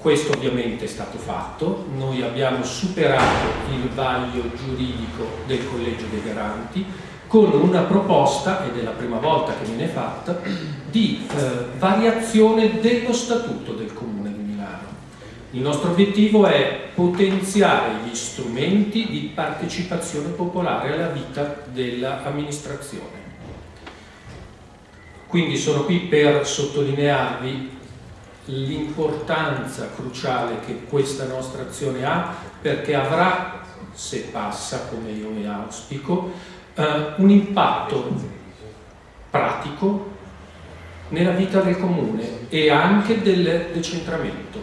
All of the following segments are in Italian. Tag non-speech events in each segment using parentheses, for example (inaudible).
Questo ovviamente è stato fatto, noi abbiamo superato il vaglio giuridico del Collegio dei Garanti con una proposta, ed è la prima volta che viene fatta, di eh, variazione dello statuto del Comune di Milano. Il nostro obiettivo è potenziare gli strumenti di partecipazione popolare alla vita dell'amministrazione. Quindi sono qui per sottolinearvi l'importanza cruciale che questa nostra azione ha perché avrà, se passa come io mi auspico, eh, un impatto pratico nella vita del comune e anche del decentramento.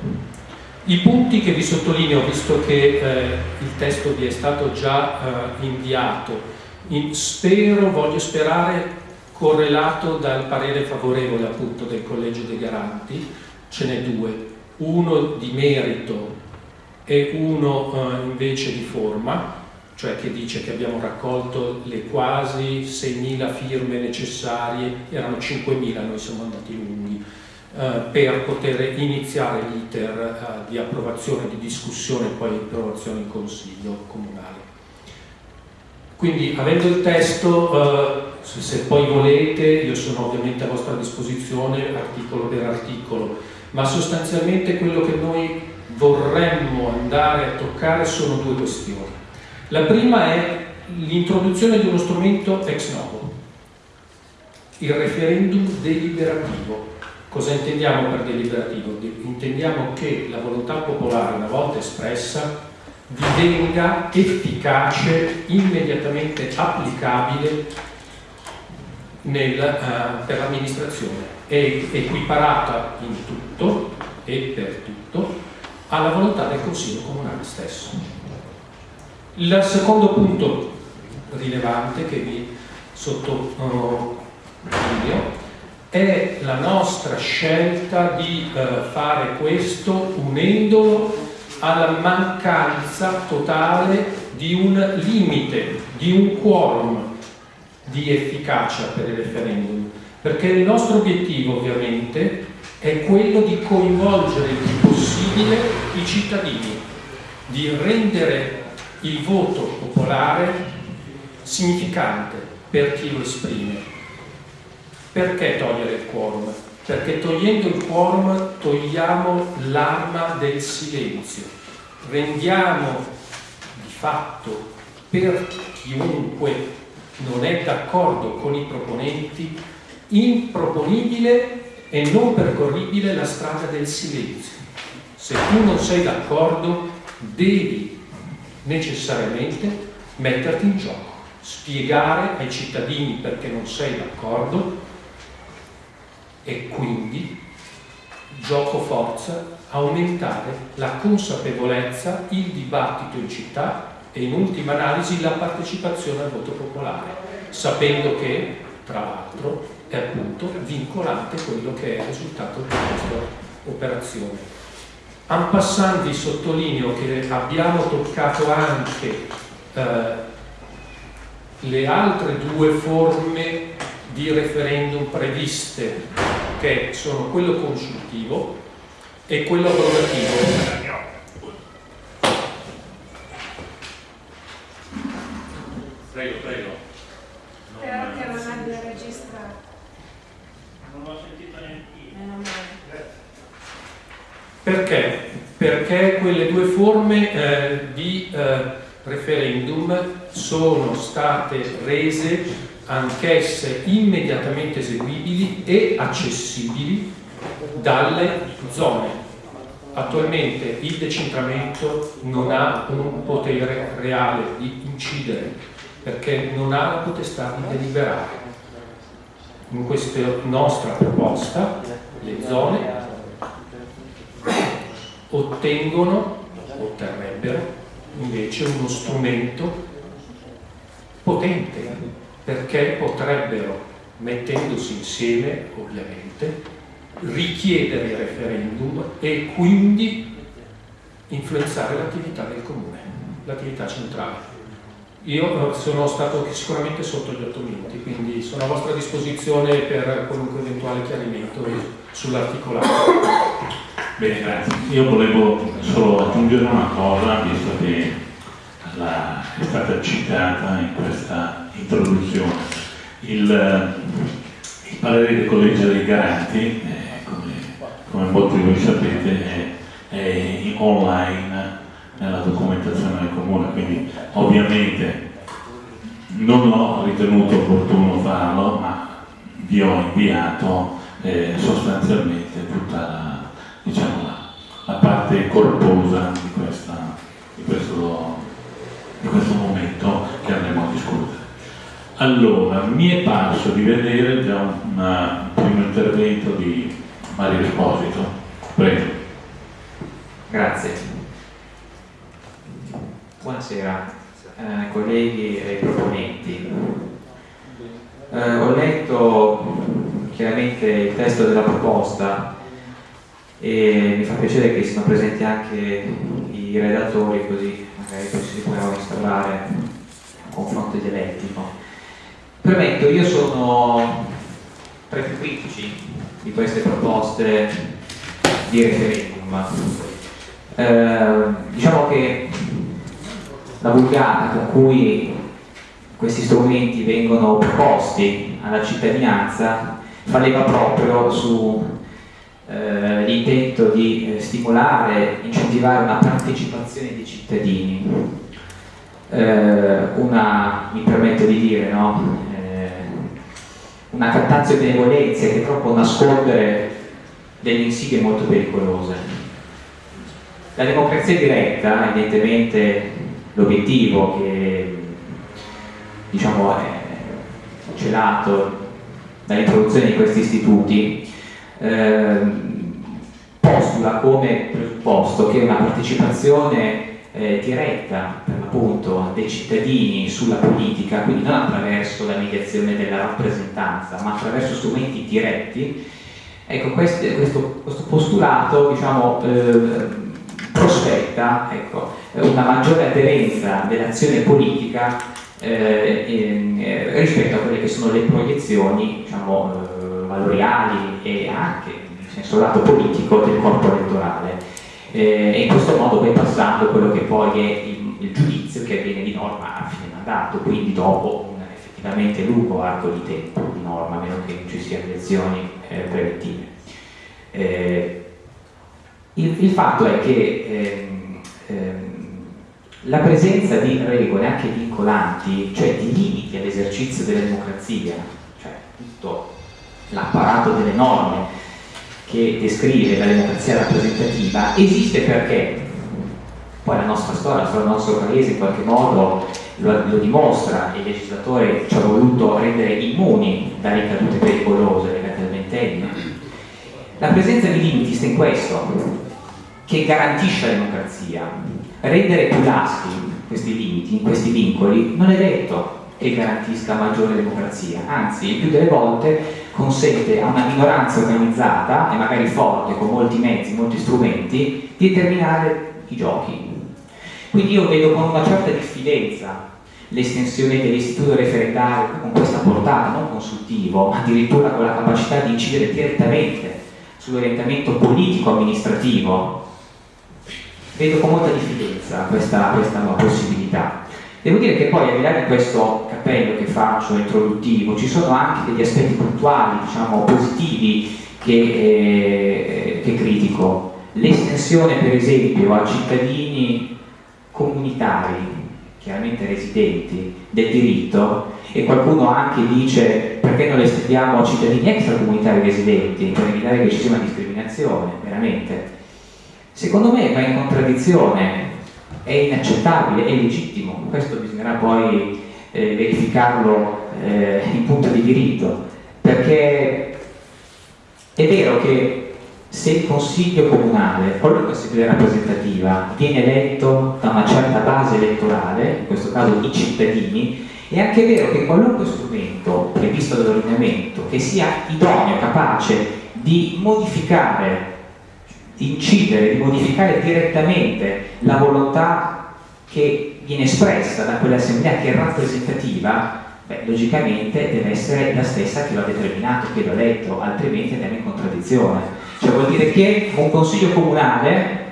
I punti che vi sottolineo, visto che eh, il testo vi è stato già eh, inviato, in, spero, voglio sperare, correlato dal parere favorevole appunto del Collegio dei Garanti, ce n'è due, uno di merito e uno eh, invece di forma, cioè che dice che abbiamo raccolto le quasi 6.000 firme necessarie, erano 5.000, noi siamo andati lunghi, eh, per poter iniziare l'iter eh, di approvazione, di discussione e poi approvazione in Consiglio Comunale. Quindi avendo il testo, eh, se poi volete, io sono ovviamente a vostra disposizione articolo per articolo, ma sostanzialmente quello che noi vorremmo andare a toccare sono due questioni. La prima è l'introduzione di uno strumento ex novo, il referendum deliberativo. Cosa intendiamo per deliberativo? Intendiamo che la volontà popolare, una volta espressa, divenga efficace, immediatamente applicabile nel, uh, per l'amministrazione è equiparata in tutto e per tutto alla volontà del Consiglio Comunale stesso. Il secondo punto rilevante che vi sottolineo è la nostra scelta di eh, fare questo unendolo alla mancanza totale di un limite, di un quorum di efficacia per il referendum perché il nostro obiettivo ovviamente è quello di coinvolgere il più possibile i cittadini, di rendere il voto popolare significante per chi lo esprime. Perché togliere il quorum? Perché togliendo il quorum togliamo l'arma del silenzio, rendiamo di fatto per chiunque non è d'accordo con i proponenti improponibile e non percorribile la strada del silenzio. Se tu non sei d'accordo, devi necessariamente metterti in gioco, spiegare ai cittadini perché non sei d'accordo e quindi gioco forza, aumentare la consapevolezza, il dibattito in città e in ultima analisi la partecipazione al voto popolare, sapendo che, tra l'altro, è appunto vincolante quello che è il risultato di questa operazione. En passant vi sottolineo che abbiamo toccato anche eh, le altre due forme di referendum previste, che sono quello consultivo e quello abrogativo. Prego, prego. Spero che non abbia registrato. Non l'ho sentito neanche io. Perché? Perché quelle due forme eh, di eh, referendum sono state rese anch'esse immediatamente eseguibili e accessibili dalle zone. Attualmente il decentramento non ha un potere reale di incidere perché non ha la potestà di deliberare in questa nostra proposta le zone ottengono, otterrebbero invece uno strumento potente perché potrebbero, mettendosi insieme ovviamente, richiedere il referendum e quindi influenzare l'attività del comune, l'attività centrale. Io sono stato sicuramente sotto gli otto minuti, quindi sono a vostra disposizione per qualunque eventuale chiarimento sull'articolato. Bene, grazie. Io volevo solo aggiungere una cosa, visto che la, è stata citata in questa introduzione. Il, il parere del Collegio dei Garanti, eh, come, come, molti di voi sapete, è, è online nella documentazione del comune, quindi ovviamente non ho ritenuto opportuno farlo, ma vi ho inviato eh, sostanzialmente tutta la, diciamo, la, la parte corposa di, questa, di, questo, di questo momento che andremo a discutere. Allora, mi è parso di vedere già un, primo intervento di Mario Esposito. Prego. Grazie. Buonasera eh, colleghi e proponenti. Eh, ho letto chiaramente il testo della proposta e mi fa piacere che siano presenti anche i redattori così magari poi si può instaurare un confronto dialettico. Premetto, io sono tra i critici di queste proposte di referendum. Eh, diciamo che la vulgata con cui questi strumenti vengono proposti alla cittadinanza fa proprio sull'intento eh, di eh, stimolare, incentivare una partecipazione dei cittadini. Eh, una, mi permetto di dire, no? Eh, una cattazio benevolenze che può nascondere delle insidie molto pericolose. La democrazia diretta, evidentemente l'obiettivo che diciamo, è celato dall'introduzione di questi istituti eh, postula come presupposto che una partecipazione eh, diretta per l'appunto dei cittadini sulla politica, quindi non attraverso la mediazione della rappresentanza, ma attraverso strumenti diretti, ecco questo, questo, postulato diciamo, eh, prospetta ecco, una maggiore aderenza dell'azione politica eh, in, eh, rispetto a quelle che sono le proiezioni diciamo, eh, valoriali e anche in senso lato politico del corpo elettorale eh, e in questo modo poi passando quello che poi è il, il, giudizio che avviene di norma a fine mandato, quindi dopo un effettivamente lungo arco di tempo di norma, a meno che non ci siano elezioni eh, preventive. Eh, il, il fatto è che ehm, ehm, la presenza di regole anche vincolanti, cioè di limiti all'esercizio della democrazia, cioè tutto l'apparato delle norme che descrive la democrazia rappresentativa, esiste perché poi la nostra storia, la storia del nostro paese in qualche modo lo, lo dimostra e il legislatore ci ha voluto rendere immuni da ricadute pericolose legate al ventennio. La presenza di limiti sta in questo, che garantisce la democrazia. Rendere più lasti questi limiti, questi vincoli, non è detto che garantisca maggiore democrazia, anzi il più delle volte consente a una minoranza organizzata e magari forte, con molti mezzi, molti strumenti, di determinare i giochi. Quindi io vedo con una certa diffidenza l'estensione dell'istituto referendario con questa portata, non consultivo, ma addirittura con la capacità di incidere direttamente sull'orientamento politico-amministrativo vedo con molta diffidenza questa, questa possibilità. Devo dire che poi al di là di questo cappello che faccio introduttivo ci sono anche degli aspetti puntuali, diciamo positivi che, eh, che critico. L'estensione per esempio a cittadini comunitari, chiaramente residenti, del diritto e qualcuno anche dice perché non le estendiamo a cittadini extracomunitari residenti per evitare che ci sia una discriminazione, veramente secondo me va in contraddizione, è inaccettabile, è legittimo, questo bisognerà poi eh, verificarlo eh, in punto di diritto, perché è vero che se il consiglio comunale, qualunque assemblea rappresentativa, viene eletto da una certa base elettorale, in questo caso i cittadini, è anche vero che qualunque strumento previsto dall'ordinamento che sia idoneo, capace di modificare di incidere, di modificare direttamente la volontà che viene espressa da quell'assemblea che è rappresentativa, beh, logicamente deve essere la stessa che lo ha determinato, che lo ha letto, altrimenti andiamo in contraddizione. Cioè vuol dire che un consiglio comunale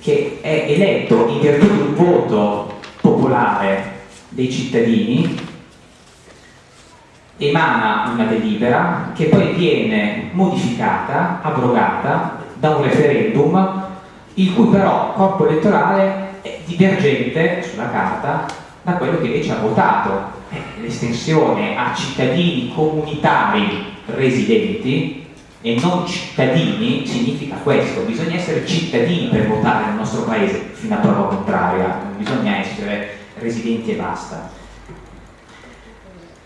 che è eletto in virtù di un voto popolare dei cittadini emana una delibera che poi viene modificata, abrogata da un referendum il cui però corpo elettorale è divergente sulla carta da quello che invece ha votato. Eh, l'estensione a cittadini comunitari residenti e non cittadini significa questo, bisogna essere cittadini per votare nel nostro paese fino a prova contraria, non bisogna essere residenti e basta.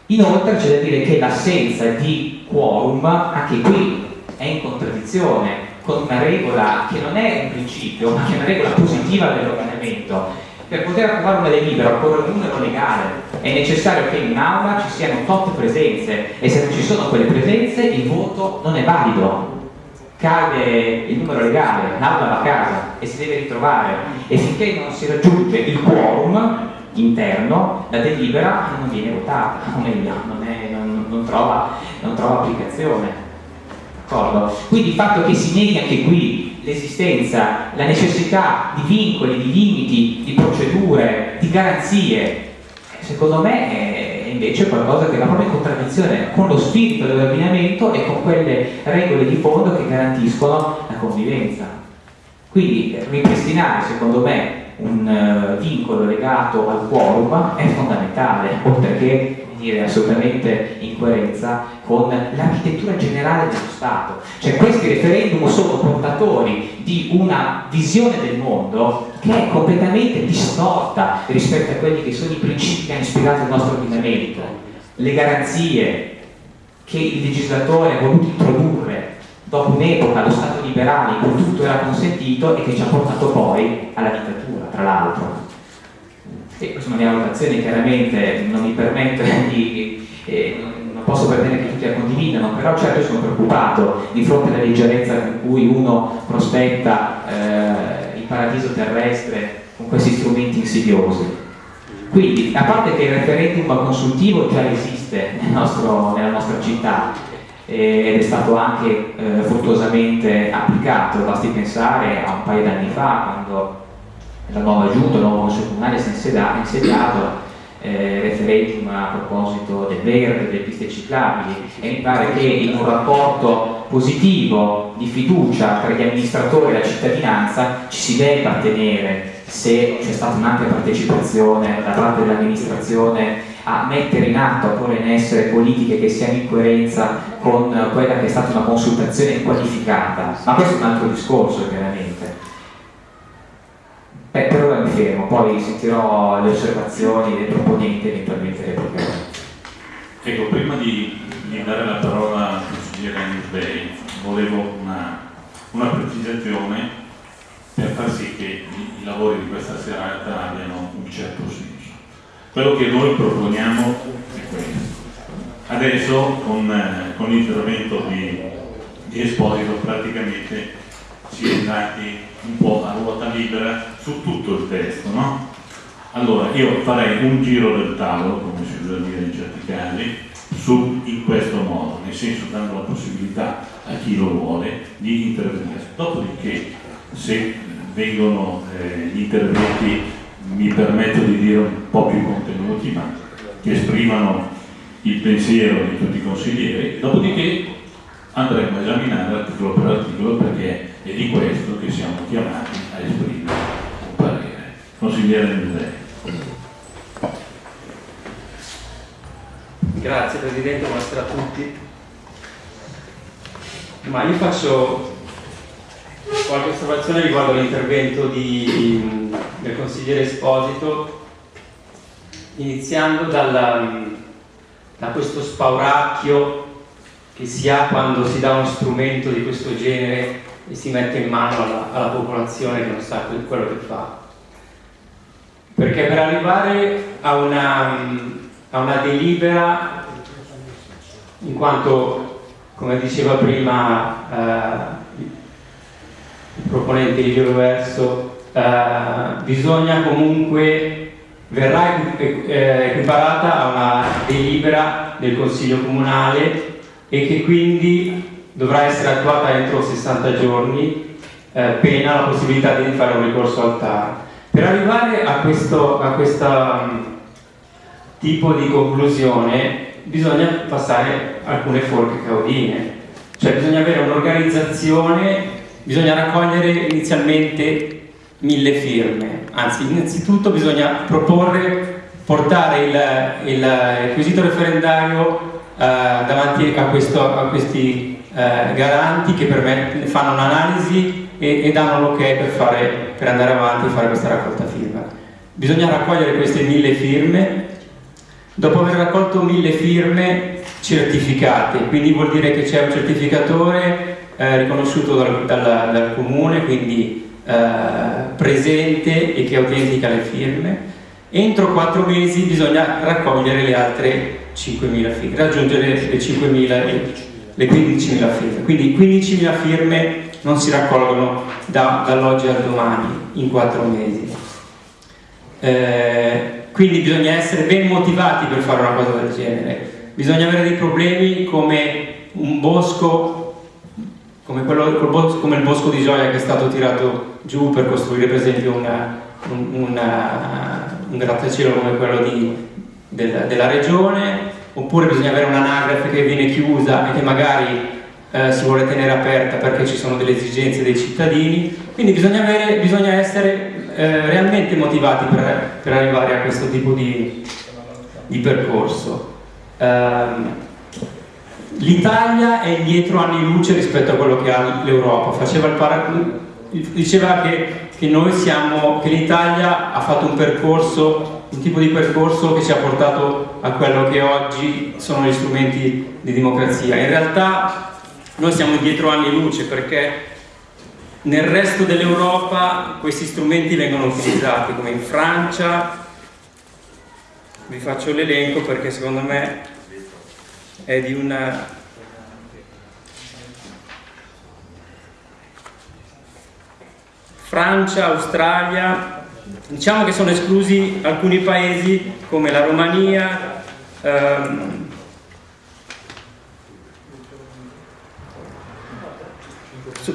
Inoltre c'è da dire che l'assenza di quorum, anche qui, è in contraddizione con una regola che non è un principio, ma che è una regola positiva dell'ordinamento. Per poter approvare una delibera occorre un numero legale, è necessario che in un'aula ci siano tot presenze e se non ci sono quelle presenze il voto non è valido, cade il numero legale, l'aula va a casa e si deve ritrovare e finché non si raggiunge il quorum interno, la delibera non viene votata, o meglio, non, è, non, non, trova, non trova applicazione. Quindi il fatto che si neghi anche qui l'esistenza, la necessità di vincoli, di limiti, di procedure, di garanzie, secondo me è invece qualcosa che va proprio in contraddizione con lo spirito dell'ordinamento e con quelle regole di fondo che garantiscono la convivenza. Quindi ripristinare, secondo me, un uh, vincolo legato al quorum è fondamentale, (laughs) oltre che dire, assolutamente in coerenza con l'architettura generale dello Stato. Cioè questi referendum sono portatori di una visione del mondo che è completamente distorta rispetto a quelli che sono i principi che hanno ispirato il nostro ordinamento, le garanzie che il legislatore ha voluto introdurre dopo un'epoca, lo Stato liberale, in cui tutto era consentito e che ci ha portato poi alla dittatura, tra l'altro. E questa è una mia valutazione, chiaramente non mi permette (laughs) di... Eh, posso pretendere che tutti la condividano, però certo sono preoccupato di fronte alla leggerezza con cui uno prospetta eh, il paradiso terrestre con questi strumenti insidiosi. Quindi, a parte che il referendum consultivo già esiste nel nostro, nella nostra città, ed è stato anche eh, fruttuosamente applicato, basti pensare a un paio d'anni fa quando la nuova giunta, il nuovo consiglio comunale si è insediato eh, referendum a proposito del verde, delle piste ciclabili. E mi pare che in un rapporto positivo di fiducia tra gli amministratori e la cittadinanza ci si debba tenere se c'è stata un'ampia partecipazione da parte dell'amministrazione a mettere in atto, a porre in essere politiche che siano in coerenza con quella che è stata una consultazione qualificata, ma questo è un altro discorso chiaramente. Beh, per ora mi fermo, poi sentirò le osservazioni dei proponenti eventualmente le proprio. Ecco, prima di, di, dare la parola al consigliere Newsday, volevo una, una precisazione per far sì che i, i lavori di questa serata abbiano un certo senso. Quello che noi proponiamo è questo. Adesso con, eh, con l'intervento di, di, Esposito praticamente si è andati un po' a ruota libera su tutto il testo, no? Allora io farei un giro del tavolo, come si usa dire in certi casi, su, in questo modo, nel senso dando la possibilità a chi lo vuole di intervenire. Dopodiché se vengono eh, gli interventi mi permetto di dire un po' più contenuti, ma che esprimano il pensiero di tutti i consiglieri, dopodiché andremo a esaminare articolo per articolo perché è di questo che siamo chiamati a esprimere un parere. Consigliere Musei. Grazie Presidente, buonasera a tutti. Ma io faccio qualche osservazione riguardo l'intervento del consigliere Esposito, iniziando dalla, da questo spauracchio che si ha quando si dà uno strumento di questo genere e si mette in mano alla, alla popolazione che non sa quello che fa. Perché per arrivare a una, a una delibera, in quanto, come diceva prima, eh, proponente di Verso, eh, bisogna comunque, verrà eh, equiparata a una delibera del Consiglio Comunale e che quindi dovrà essere attuata entro 60 giorni, eh, pena la possibilità di fare un ricorso al TAR. Per arrivare a questo a questa, um, tipo di conclusione bisogna passare alcune forche caudine, cioè bisogna avere un'organizzazione, bisogna raccogliere inizialmente mille firme, anzi innanzitutto bisogna proporre, portare il, il, il quesito referendario eh, davanti a, questo, a questi eh, garanti che fanno un'analisi e, e danno l'ok per, fare, per andare avanti e fare questa raccolta firma. Bisogna raccogliere queste mille firme, dopo aver raccolto mille firme certificate, quindi vuol dire che c'è un certificatore eh, riconosciuto dal, dal, dal comune, quindi eh, presente e che autentica le firme, entro quattro mesi bisogna raccogliere le altre 5.000 firme, raggiungere le 5.000 e le 15.000 firme. Quindi 15.000 firme non si raccolgono da, dall'oggi al domani in quattro mesi. Eh, quindi bisogna essere ben motivati per fare una cosa del genere. Bisogna avere dei problemi come un bosco come, quello, come, il bosco di gioia che è stato tirato giù per costruire per esempio una, una, un grattacielo come quello di, del, della regione, oppure bisogna avere un'anagrafe che viene chiusa e che magari eh, si vuole tenere aperta perché ci sono delle esigenze dei cittadini, quindi bisogna, avere, bisogna essere eh, realmente motivati per, per, arrivare a questo tipo di, di percorso. Um, L'Italia è indietro anni luce rispetto a quello che ha l'Europa, diceva che, che, che l'Italia ha fatto un percorso, un tipo di percorso che ci ha portato a quello che oggi sono gli strumenti di democrazia. In realtà noi siamo indietro anni luce perché nel resto dell'Europa questi strumenti vengono utilizzati, come in Francia, vi faccio l'elenco perché secondo me è di una Francia, Australia, diciamo che sono esclusi alcuni paesi come la Romania, ehm,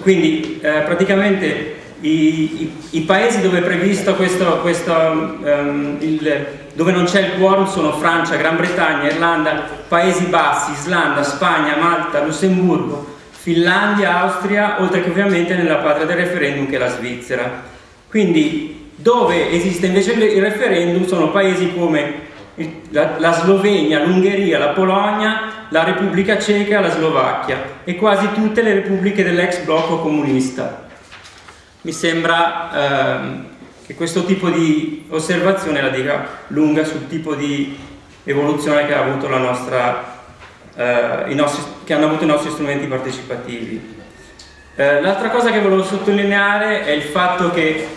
quindi eh, praticamente i, i, i, paesi dove è previsto questo, questo um, il, dove non c'è il quorum sono Francia, Gran Bretagna, Irlanda, Paesi Bassi, Islanda, Spagna, Malta, Lussemburgo, Finlandia, Austria, oltre che ovviamente nella patria del referendum che è la Svizzera. Quindi dove esiste invece il referendum sono paesi come la, la Slovenia, l'Ungheria, la Polonia, la Repubblica Ceca, la Slovacchia e quasi tutte le repubbliche dell'ex blocco comunista. Mi sembra ehm, che questo tipo di osservazione la dica lunga sul tipo di evoluzione che, ha avuto la nostra, eh, nostri, che hanno avuto i nostri strumenti partecipativi. Eh, l'altra cosa che volevo sottolineare è il fatto che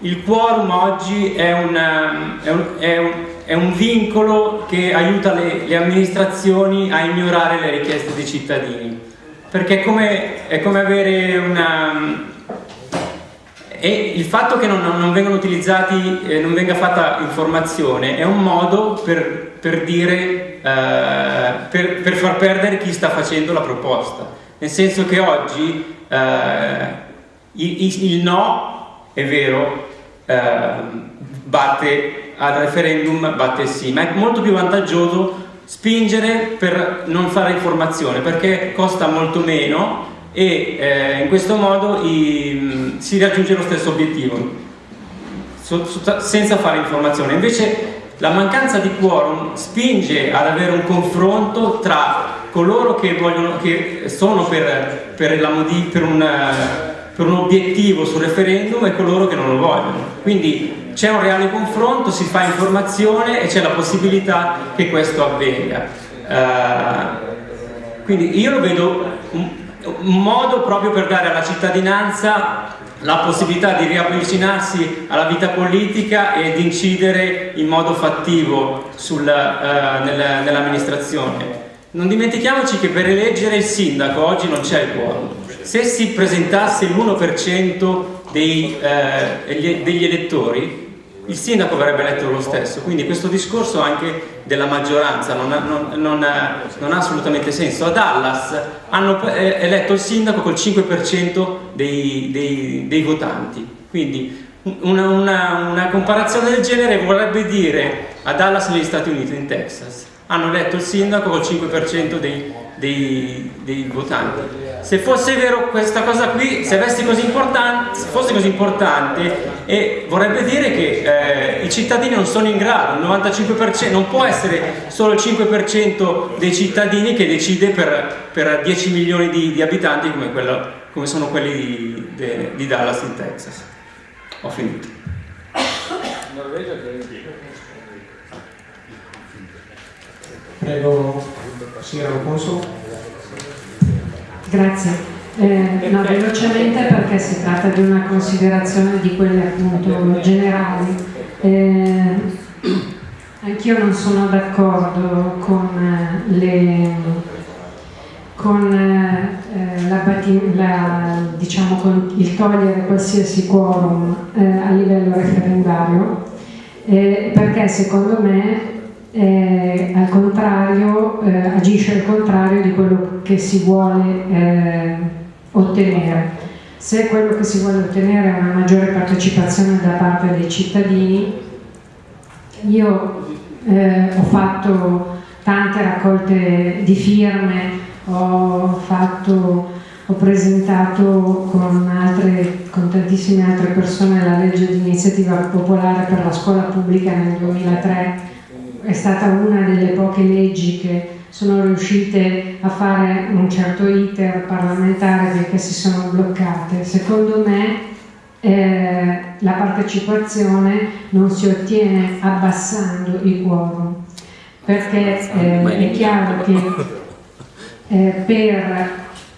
il quorum oggi è, una, è, un, è, un, è un, vincolo che aiuta le, le, amministrazioni a ignorare le richieste dei cittadini, perché è come, come avere una e il fatto che non, non eh, non venga fatta informazione è un modo per, per dire, eh, per, per, far perdere chi sta facendo la proposta. Nel senso che oggi eh, il, il, no, è vero, batte al referendum, batte sì, ma è molto più vantaggioso spingere per non fare informazione perché costa molto meno e eh, in questo modo i, si raggiunge lo stesso obiettivo so, so, senza fare informazione. Invece la mancanza di quorum spinge ad avere un confronto tra coloro che, vogliono, che sono per, per, modi, per, un, per un obiettivo sul referendum e coloro che non lo vogliono. Quindi c'è un reale confronto, si fa informazione e c'è la possibilità che questo avvenga. Uh, quindi io lo vedo un modo proprio per dare alla cittadinanza la possibilità di riavvicinarsi alla vita politica e di incidere in modo fattivo uh, nel, nell'amministrazione. Non dimentichiamoci che per eleggere il sindaco oggi non c'è il quorum. Se si presentasse l'1% dei, uh, degli elettori, il sindaco verrebbe eletto lo stesso, quindi questo discorso anche della maggioranza non ha, non, non ha, non ha assolutamente senso. A Dallas hanno eh, eletto il sindaco col 5% dei, dei, dei votanti, quindi una, una, una, comparazione del genere vorrebbe dire a Dallas negli Stati Uniti, in Texas, hanno eletto il sindaco col 5% dei, dei, dei, votanti. Se fosse vero questa cosa qui, se così fosse così importante, eh, vorrebbe dire che eh, i cittadini non sono in grado, il 95%, non può essere solo il 5% dei cittadini che decide per, per 10 milioni di, di abitanti come, quello, come, sono quelli di, de, di Dallas in Texas. Ho finito. Norvegia Prego, signora Conso. Grazie. Eh, no, velocemente perché si tratta di una considerazione di quelle appunto generali. Eh, Anch'io non sono d'accordo con, eh, le, con eh, la, la, diciamo, con il togliere qualsiasi quorum eh, a livello referendario eh, perché secondo me eh, al contrario, eh, agisce al contrario di quello che si vuole eh, ottenere. Se quello che si vuole ottenere è una maggiore partecipazione da parte dei cittadini, io eh, ho fatto tante raccolte di firme, ho, fatto, ho presentato con, altre, con tantissime altre persone la legge di iniziativa popolare per la scuola pubblica nel 2003 è stata una delle poche leggi che sono riuscite a fare un certo iter parlamentare perché si sono bloccate. Secondo me eh, la partecipazione non si ottiene abbassando i quorum, perché eh, è chiaro che eh, per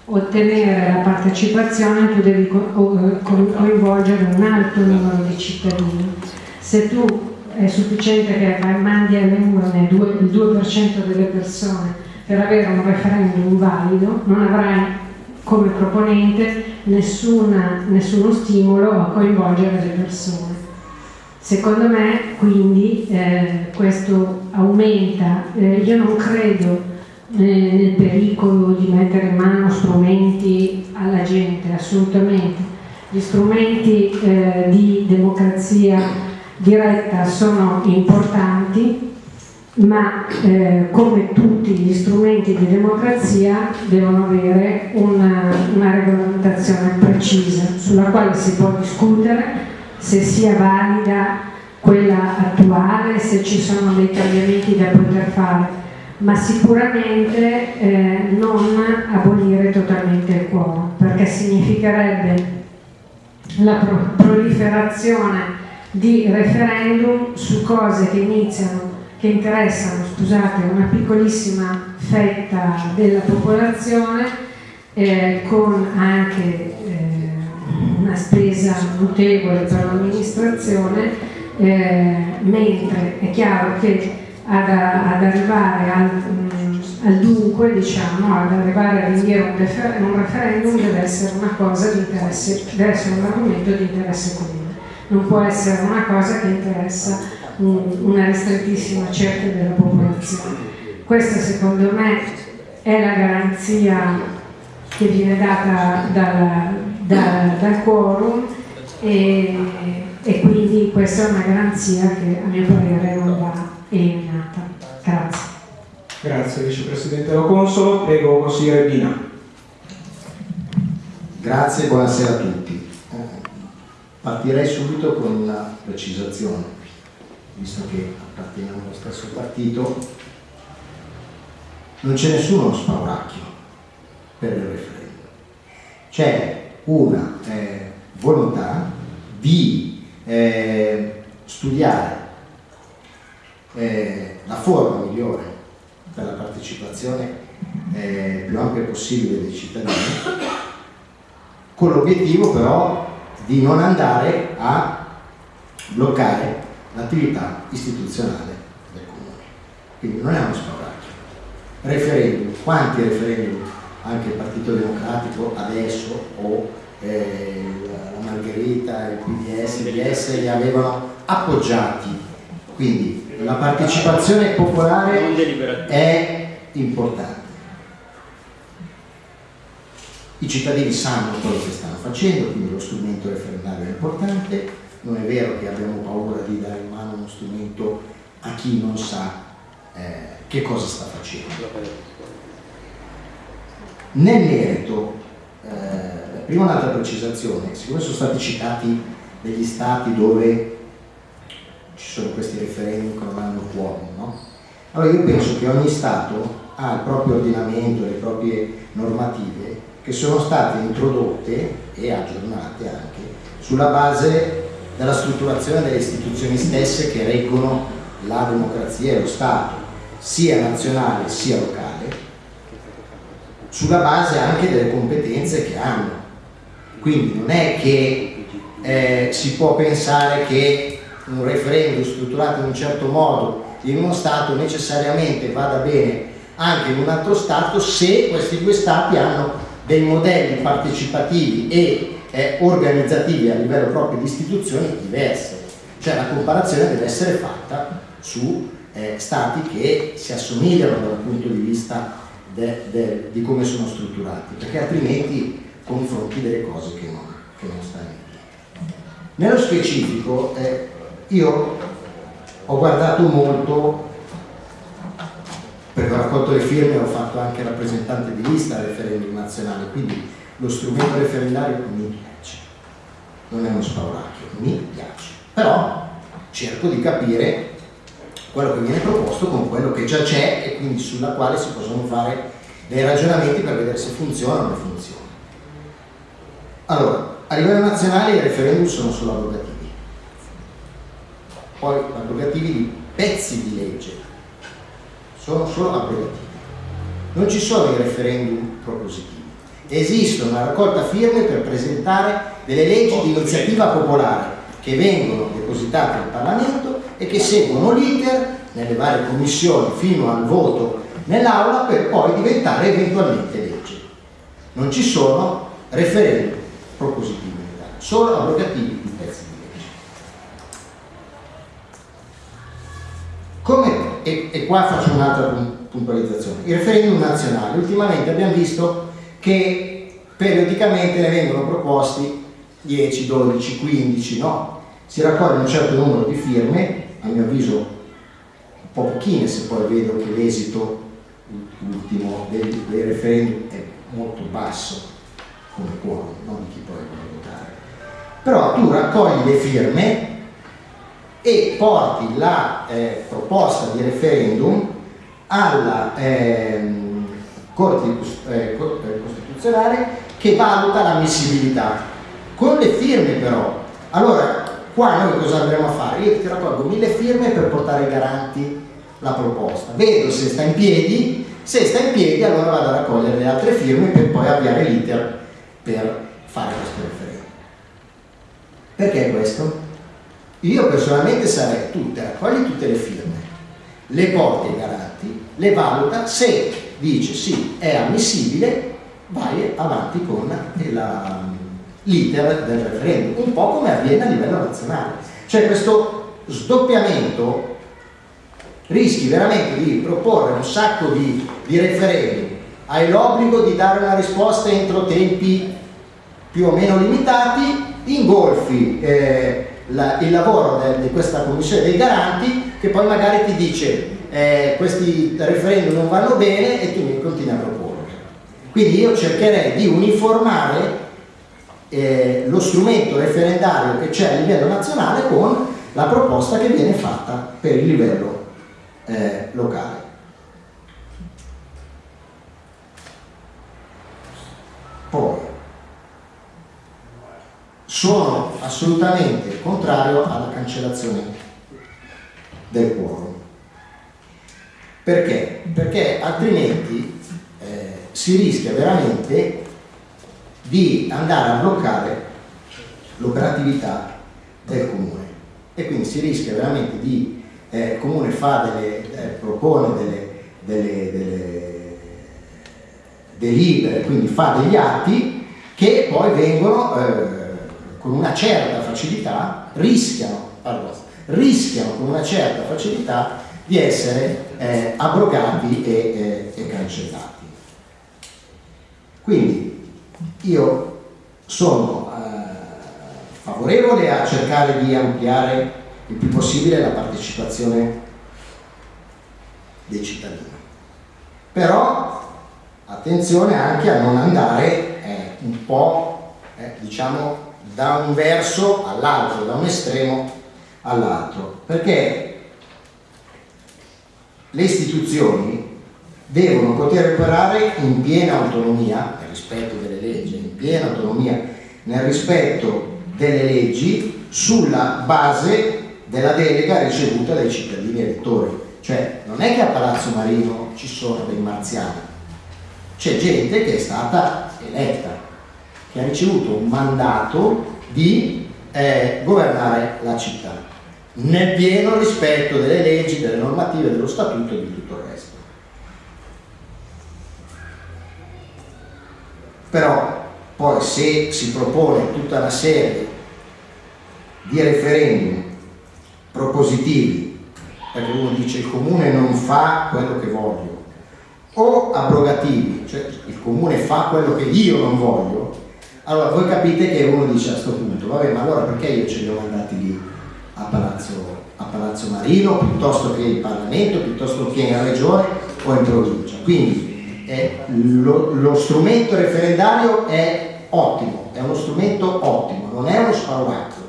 ottenere la partecipazione tu devi co coinvolgere un alto numero di cittadini. Se tu è sufficiente che mandi alle urne il 2% delle persone per avere un referendum valido, non avrai come proponente nessuna, nessuno stimolo a coinvolgere le persone. Secondo me quindi eh, questo aumenta, eh, io non credo eh, nel pericolo di mettere in mano strumenti alla gente, assolutamente. Gli strumenti eh, di democrazia diretta sono importanti, ma eh, come tutti gli strumenti di democrazia devono avere una, una regolamentazione precisa sulla quale si può discutere se sia valida quella attuale, se ci sono dei cambiamenti da poter fare, ma sicuramente eh, non abolire totalmente il quorum, perché significherebbe la pro proliferazione di referendum su cose che iniziano, che interessano, scusate, una piccolissima fetta della popolazione eh, con anche eh, una spesa notevole per l'amministrazione, eh, mentre è chiaro che ad, ad arrivare al, mh, al, dunque, diciamo, ad arrivare a rinviare un, un referendum deve essere una cosa di interesse, deve essere un argomento di interesse comune non può essere una cosa che interessa un, una ristrettissima cerchia della popolazione. Questa secondo me è la garanzia che viene data dal, dal, dal quorum e, e, quindi questa è una garanzia che a mio parere non va eliminata. Grazie. Grazie Vicepresidente Lo Consolo, prego consigliere Bina. Grazie, buonasera a tutti. Partirei subito con una precisazione, visto che apparteniamo allo stesso partito, non c'è nessuno spauracchio per il referendum. C'è una eh, volontà di eh, studiare eh, la forma migliore per la partecipazione eh, più ampia possibile dei cittadini, con l'obiettivo però di non andare a bloccare l'attività istituzionale del comune. Quindi non è uno spauracchio. Referendum, quanti referendum anche il Partito Democratico adesso o eh, la Margherita, il PDS, il DS li avevano appoggiati. Quindi la partecipazione popolare è importante. I cittadini sanno quello che stanno facendo, quindi lo strumento referendario è importante, non è vero che abbiamo paura di dare in mano uno strumento a chi non sa eh, che cosa sta facendo. Nel merito, eh, prima un'altra precisazione, siccome sono stati citati degli stati dove ci sono questi referendum che non hanno quorum, no? Allora io penso che ogni Stato ha il proprio ordinamento, le proprie normative che sono state introdotte e aggiornate anche sulla base della strutturazione delle istituzioni stesse che reggono la democrazia e lo Stato, sia nazionale sia locale, sulla base anche delle competenze che hanno. Quindi non è che eh, si può pensare che un referendum strutturato in un certo modo in uno Stato necessariamente vada bene anche in un altro Stato se questi due Stati hanno dei modelli partecipativi e eh, organizzativi a livello proprio di istituzioni diverse. Cioè la comparazione deve essere fatta su eh, stati che si assomigliano dal punto di vista de, de, di come sono strutturati, perché altrimenti confronti delle cose che non, che non stanno. Nello specifico eh, io ho guardato molto perché ho raccolto le firme ho fatto anche rappresentante di lista al referendum nazionale, quindi lo strumento referendario mi piace, non è uno spauracchio, mi piace, però cerco di capire quello che viene proposto con quello che già c'è e quindi sulla quale si possono fare dei ragionamenti per vedere se funziona o non funziona. Allora, a livello nazionale i referendum sono solo abrogativi, poi abrogativi di pezzi di legge, sono solo abrogativi. Non ci sono i referendum propositivi. Esiste una raccolta firme per presentare delle leggi di iniziativa popolare che vengono depositate in Parlamento e che seguono l'iter nelle varie commissioni fino al voto nell'aula per poi diventare eventualmente legge. Non ci sono referendum propositivi solo abrogativi di pezzi di legge. Come, e, qua faccio un'altra puntualizzazione, i referendum nazionali, ultimamente abbiamo visto che periodicamente ne vengono proposti 10, 12, 15, no? Si raccoglie un certo numero di firme, a mio avviso un po' pochine se poi vedo che l'esito ultimo dei, dei referendum è molto basso come quorum, non di chi poi vuole votare. Però tu raccogli le firme e porti la eh, proposta di referendum alla ehm, Corte eh, eh, Costituzionale che valuta l'ammissibilità con le firme però allora qua noi cosa andremo a fare? io ti raccolgo mille firme per portare garanti la proposta vedo se sta in piedi se sta in piedi allora vado a raccogliere le altre firme per poi avviare l'iter per fare questo referendum perché questo? Io personalmente sarei tu te raccogli tutte le firme. Le porti ai garanti le valuta se dice sì è ammissibile vai avanti con l'iter del referendum, un po' come avviene a livello nazionale. Cioè questo sdoppiamento rischi veramente di proporre un sacco di, di referendum, hai l'obbligo di dare una risposta entro tempi più o meno limitati, ingolfi eh, la, il lavoro di questa commissione dei garanti che poi magari ti dice eh, questi referendum non vanno bene e tu mi continui a proporre. Quindi io cercherei di uniformare eh, lo strumento referendario che c'è a livello nazionale con la proposta che viene fatta per il livello eh, locale. Poi, sono assolutamente contrario alla cancellazione del quorum. Perché? Perché altrimenti si rischia veramente di andare a bloccare l'operatività del comune e quindi si rischia veramente di eh, il comune fa delle, eh, propone delle, delle, delle delibere, quindi fa degli atti che poi vengono eh, con una certa facilità, rischiano, pardon, rischiano con una certa facilità di essere eh, abrogati e, e, e cancellati. Quindi io sono eh, favorevole a cercare di ampliare il più possibile la partecipazione dei cittadini. Però attenzione anche a non andare eh, un po' eh, diciamo da un verso all'altro, da un estremo all'altro, perché le istituzioni devono poter operare in piena autonomia, nel rispetto delle leggi, in piena autonomia, nel rispetto delle leggi, sulla base della delega ricevuta dai cittadini elettori. Cioè non è che a Palazzo Marino ci sono dei marziani, c'è gente che è stata eletta, che ha ricevuto un mandato di eh, governare la città, nel pieno rispetto delle leggi, delle normative, dello statuto e di tutto il resto. Però poi se si propone tutta una serie di referendum propositivi, perché uno dice il comune non fa quello che voglio, o abrogativi, cioè il comune fa quello che io non voglio, allora voi capite che uno dice a questo punto, vabbè ma allora perché io ce li ho mandati lì a Palazzo, a Palazzo Marino piuttosto che in Parlamento, piuttosto che in Regione o in provincia? Quindi eh, lo, lo strumento referendario è ottimo, è uno strumento ottimo, non è uno spauracchio,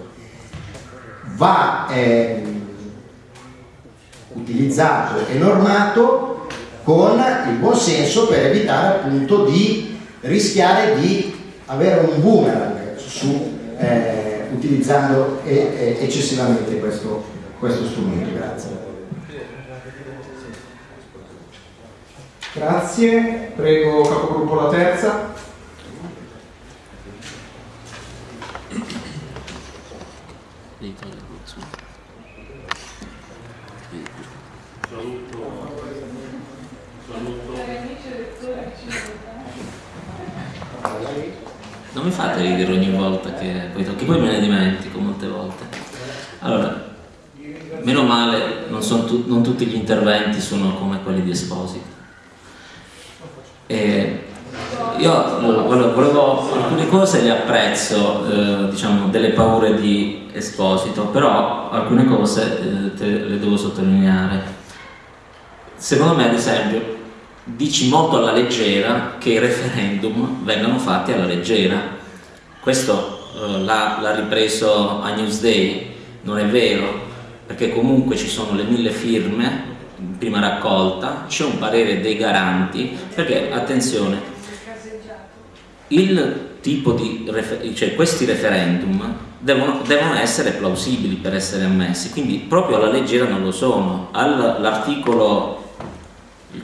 va eh, utilizzato e normato con il buon senso per evitare appunto di rischiare di avere un boomerang su, eh, utilizzando eh, eccessivamente questo, questo strumento. Grazie. Grazie, prego capogruppo la terza. Non mi fate ridere ogni volta che poi, che poi me ne dimentico molte volte. Allora, meno male non, tu, non tutti gli interventi sono come quelli di Esposito. E io volevo, alcune cose le apprezzo, eh, diciamo, delle paure di Esposito, però alcune cose eh, te, le devo sottolineare. Secondo me, ad esempio, dici molto alla leggera che i referendum vengano fatti alla leggera. Questo eh, l'ha ripreso a Newsday, non è vero, perché comunque ci sono le mille firme prima raccolta, c'è un parere dei garanti, perché attenzione, il tipo di cioè questi referendum devono, devono, essere plausibili per essere ammessi, quindi proprio alla leggera non lo sono. All'articolo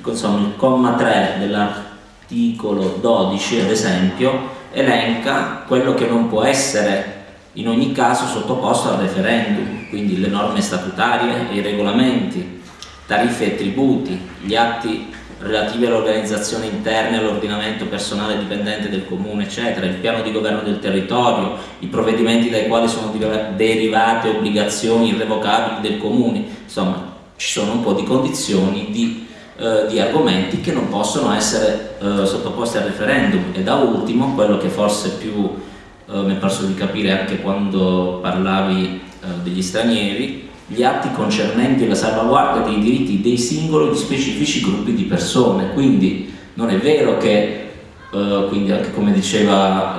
insomma, il comma 3 dell'articolo 12 ad esempio elenca quello che non può essere in ogni caso sottoposto al referendum, quindi le norme statutarie i regolamenti, tariffe e tributi, gli atti relativi all'organizzazione interna e all'ordinamento personale dipendente del comune, eccetera, il piano di governo del territorio, i provvedimenti dai quali sono derivate obbligazioni irrevocabili del comune, insomma ci sono un po' di condizioni di eh, di argomenti che non possono essere eh, sottoposti al referendum. E da ultimo quello che forse più eh, mi è parso di capire anche quando parlavi eh, degli stranieri gli atti concernenti la salvaguardia dei diritti dei singoli di specifici gruppi di persone. Quindi non è vero che Uh, quindi anche come diceva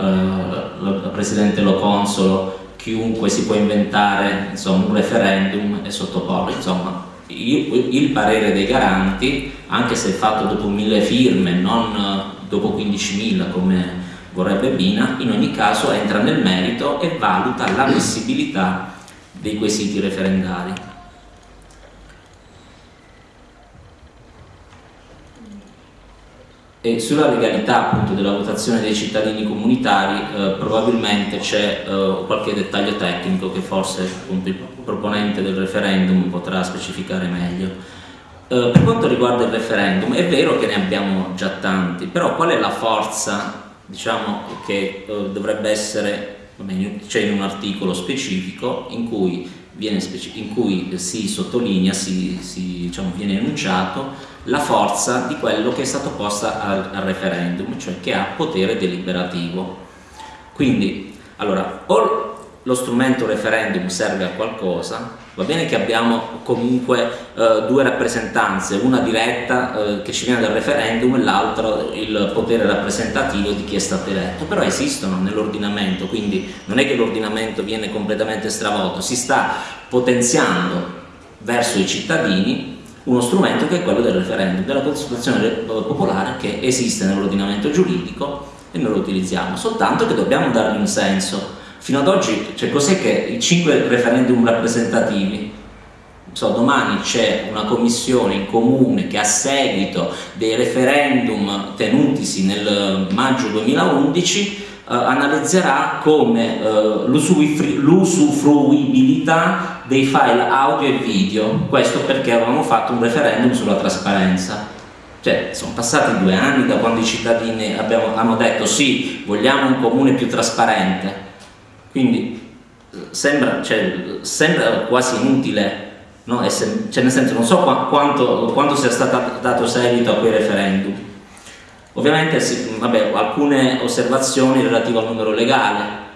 la, Presidente Loconsolo, chiunque si può inventare insomma, un referendum e sottoporlo, insomma il parere dei garanti, anche se fatto dopo mille firme, non eh, dopo 15.000 come vorrebbe Bina, in ogni caso entra nel merito e valuta l'ammissibilità dei quesiti referendari. E sulla legalità appunto della votazione dei cittadini comunitari eh, probabilmente c'è eh, qualche dettaglio tecnico che forse appunto, proponente del referendum potrà specificare meglio. Eh, per quanto riguarda il referendum è vero che ne abbiamo già tanti, però qual è la forza diciamo che eh, dovrebbe essere, c'è in un articolo specifico in cui, in cui si sottolinea, si, si, diciamo, viene enunciato la forza di quello che è stato posto al, al referendum, cioè che ha potere deliberativo. Quindi, allora, o lo strumento referendum serve a qualcosa, va bene che abbiamo comunque eh, due rappresentanze, una diretta eh, che ci viene dal referendum e l'altra il potere rappresentativo di chi è stato eletto, però esistono nell'ordinamento, quindi non è che l'ordinamento viene completamente stravolto, si sta potenziando verso i cittadini uno strumento che è quello del referendum, della consultazione popolare che esiste nell'ordinamento giuridico e noi lo utilizziamo, soltanto che dobbiamo dargli un senso. Fino ad oggi, cioè cos'è che i cinque referendum rappresentativi? So, domani c'è una commissione in comune che a seguito dei referendum tenutisi nel maggio 2011 eh, analizzerà come eh, l'usufruibilità dei file audio e video, questo perché avevamo fatto un referendum sulla trasparenza. Cioè, sono passati due anni da quando i cittadini abbiamo, hanno detto sì, vogliamo un comune più trasparente. Quindi sembra, cioè, sembra quasi inutile, no? cioè, nel senso non so quanto, quanto sia stato dato seguito a quei referendum. Ovviamente sì, vabbè, alcune osservazioni relative al numero legale,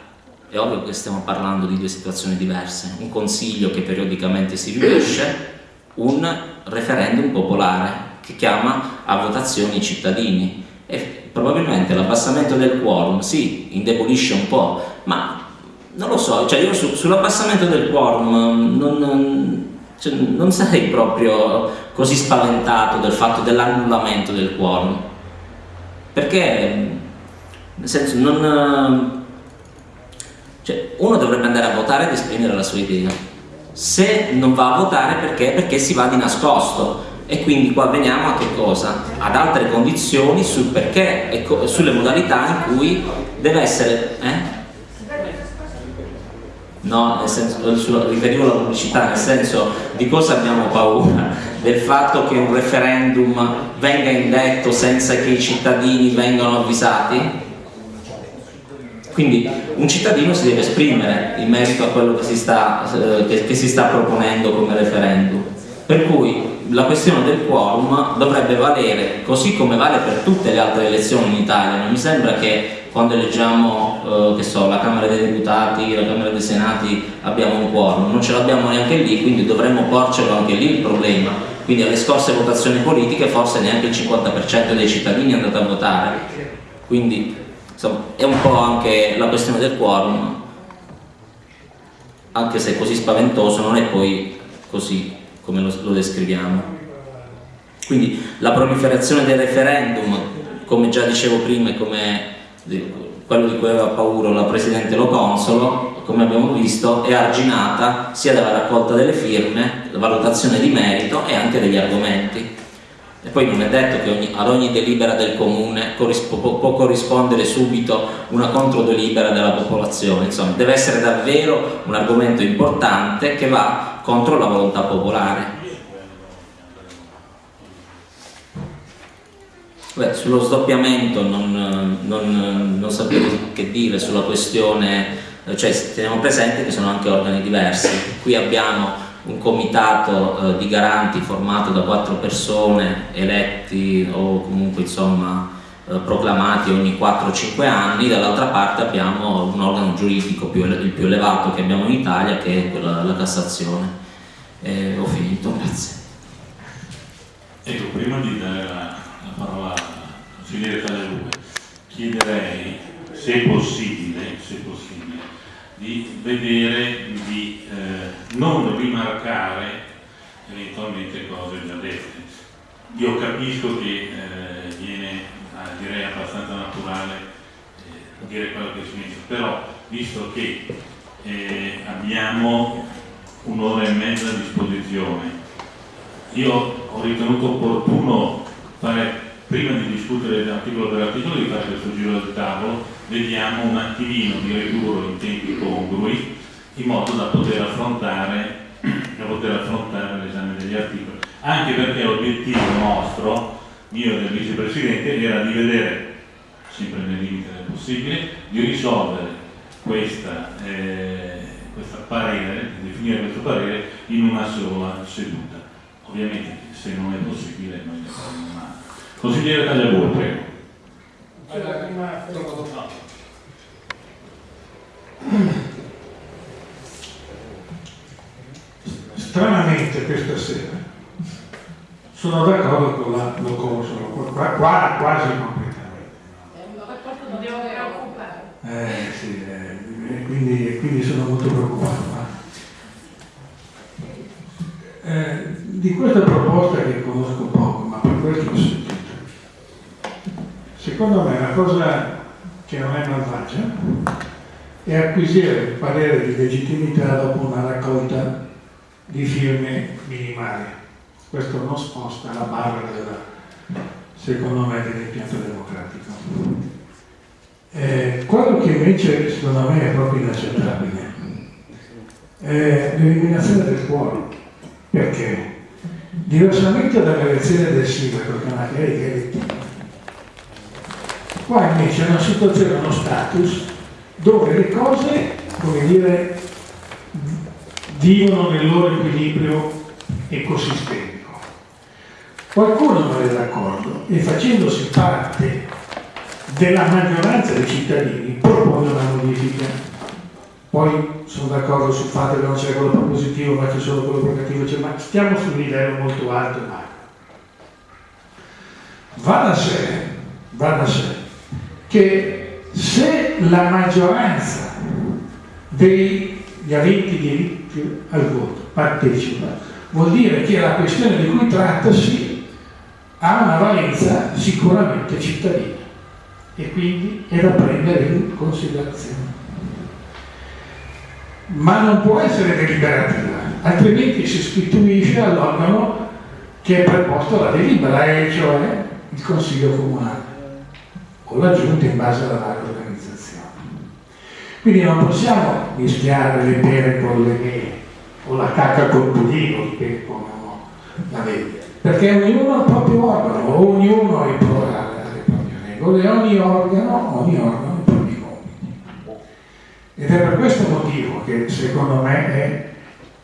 è ovvio che stiamo parlando di due situazioni diverse, un consiglio che periodicamente si riunisce, un referendum popolare che chiama a votazioni i cittadini. E probabilmente l'abbassamento del quorum sì, indebolisce un po', ma non lo so, cioè io su, sull'abbassamento del quorum non, non, cioè, non sarei proprio così spaventato del fatto dell'annullamento del quorum perché nel senso non cioè, uno dovrebbe andare a votare ed esprimere la sua idea se non va a votare perché? perché si va di nascosto e quindi qua veniamo a che cosa? ad altre condizioni sul perché e sulle modalità in cui deve essere eh? No, nel senso, riferivo alla pubblicità nel senso di cosa abbiamo paura del fatto che un referendum venga indetto senza che i cittadini vengano avvisati? Quindi un cittadino si deve esprimere in merito a quello che si sta, eh, che, che si sta proponendo come referendum. Per cui la questione del quorum dovrebbe valere così come vale per tutte le altre elezioni in Italia. Non mi sembra che quando eleggiamo eh, so, la Camera dei Deputati, la Camera dei Senati abbiamo un quorum, non ce l'abbiamo neanche lì, quindi dovremmo porcelo anche lì il problema. Quindi alle scorse votazioni politiche forse neanche il 50% dei cittadini è andato a votare, quindi insomma, è un po' anche la questione del quorum, anche se così spaventoso non è poi così come lo, lo descriviamo. Quindi la proliferazione del referendum, come già dicevo prima e come quello di cui aveva paura la Presidente Lo Consolo, come abbiamo visto, è arginata sia dalla raccolta delle firme, la valutazione di merito e anche degli argomenti. E poi non è detto che ogni, ad ogni delibera del comune corrispo, può corrispondere subito una controdelibera della popolazione, insomma deve essere davvero un argomento importante che va contro la volontà popolare. Beh, sullo sdoppiamento non, non, non sapevo che dire sulla questione cioè teniamo presente che sono anche organi diversi. Qui abbiamo un comitato eh, di garanti formato da quattro persone eletti o comunque insomma proclamati ogni 4-5 anni, dall'altra parte abbiamo un organo giuridico più, il più elevato che abbiamo in Italia che è quella, la Cassazione. Eh, ho finito, grazie. Ecco, prima di dare la, la parola al consigliere Taglialue, chiederei se possibile, se possibile di vedere, di eh, non rimarcare eventualmente cose già dette. Io capisco che eh, viene, ah, direi abbastanza naturale eh, dire quello che si dice, però visto che eh, abbiamo un'ora e mezza a disposizione, io ho ritenuto opportuno fare prima di discutere l'articolo per articolo di fare questo giro del tavolo. Vediamo un attimino di ridurlo in tempi congrui in modo da poter affrontare, affrontare l'esame degli articoli. Anche perché l'obiettivo nostro mio e del vicepresidente era di vedere sempre nel limite del possibile, di risolvere questa, eh, questa parere, di definire questo parere in una sola seduta. Ovviamente se non è possibile noi ne faremo una. Consigliere Tagliabue, prego. Stranamente questa sera sono d'accordo con la Locoso, qua, quasi completamente. Non devo preoccupare. Eh sì, eh, quindi, quindi, sono molto preoccupato. Eh, di questa proposta che conosco poco, ma per questo ho sentito, secondo me la cosa che non è malvagia è acquisire il parere di legittimità dopo una raccolta di firme minimali. Questo non sposta la barra della, secondo me dell'impianto democratico. Eh, quello che invece secondo me è proprio inaccettabile è l'eliminazione del quorum. Perché? Diversamente dall'elezione del sindaco, che è una carica elettiva, qua invece è una situazione, uno status dove le cose, come dire, vivono nel loro equilibrio ecosistemico. Qualcuno non è d'accordo e facendosi parte della maggioranza dei cittadini propone una modifica. Poi sono d'accordo sul fatto che non c'è quello propositivo ma c'è solo quello negativo, cioè, ma stiamo su un livello molto alto macro. Va da sé, va da sé che se la maggioranza degli aventi diritto al voto partecipa, vuol dire che la questione di cui trattasi ha una valenza sicuramente cittadina e quindi è da prendere in considerazione. Ma non può essere deliberativa, altrimenti si istituisce all'organo che è preposto alla delibera, e cioè il Consiglio Comunale o la Giunta in base alla varia organizzazione. Quindi non possiamo mischiare le pere con le mele o la cacca col come uno la vede, perché ognuno ha il proprio organo, ognuno ha le proprie regole, ogni organo, ogni organo ha i propri compiti. Ed è per questo motivo che secondo me è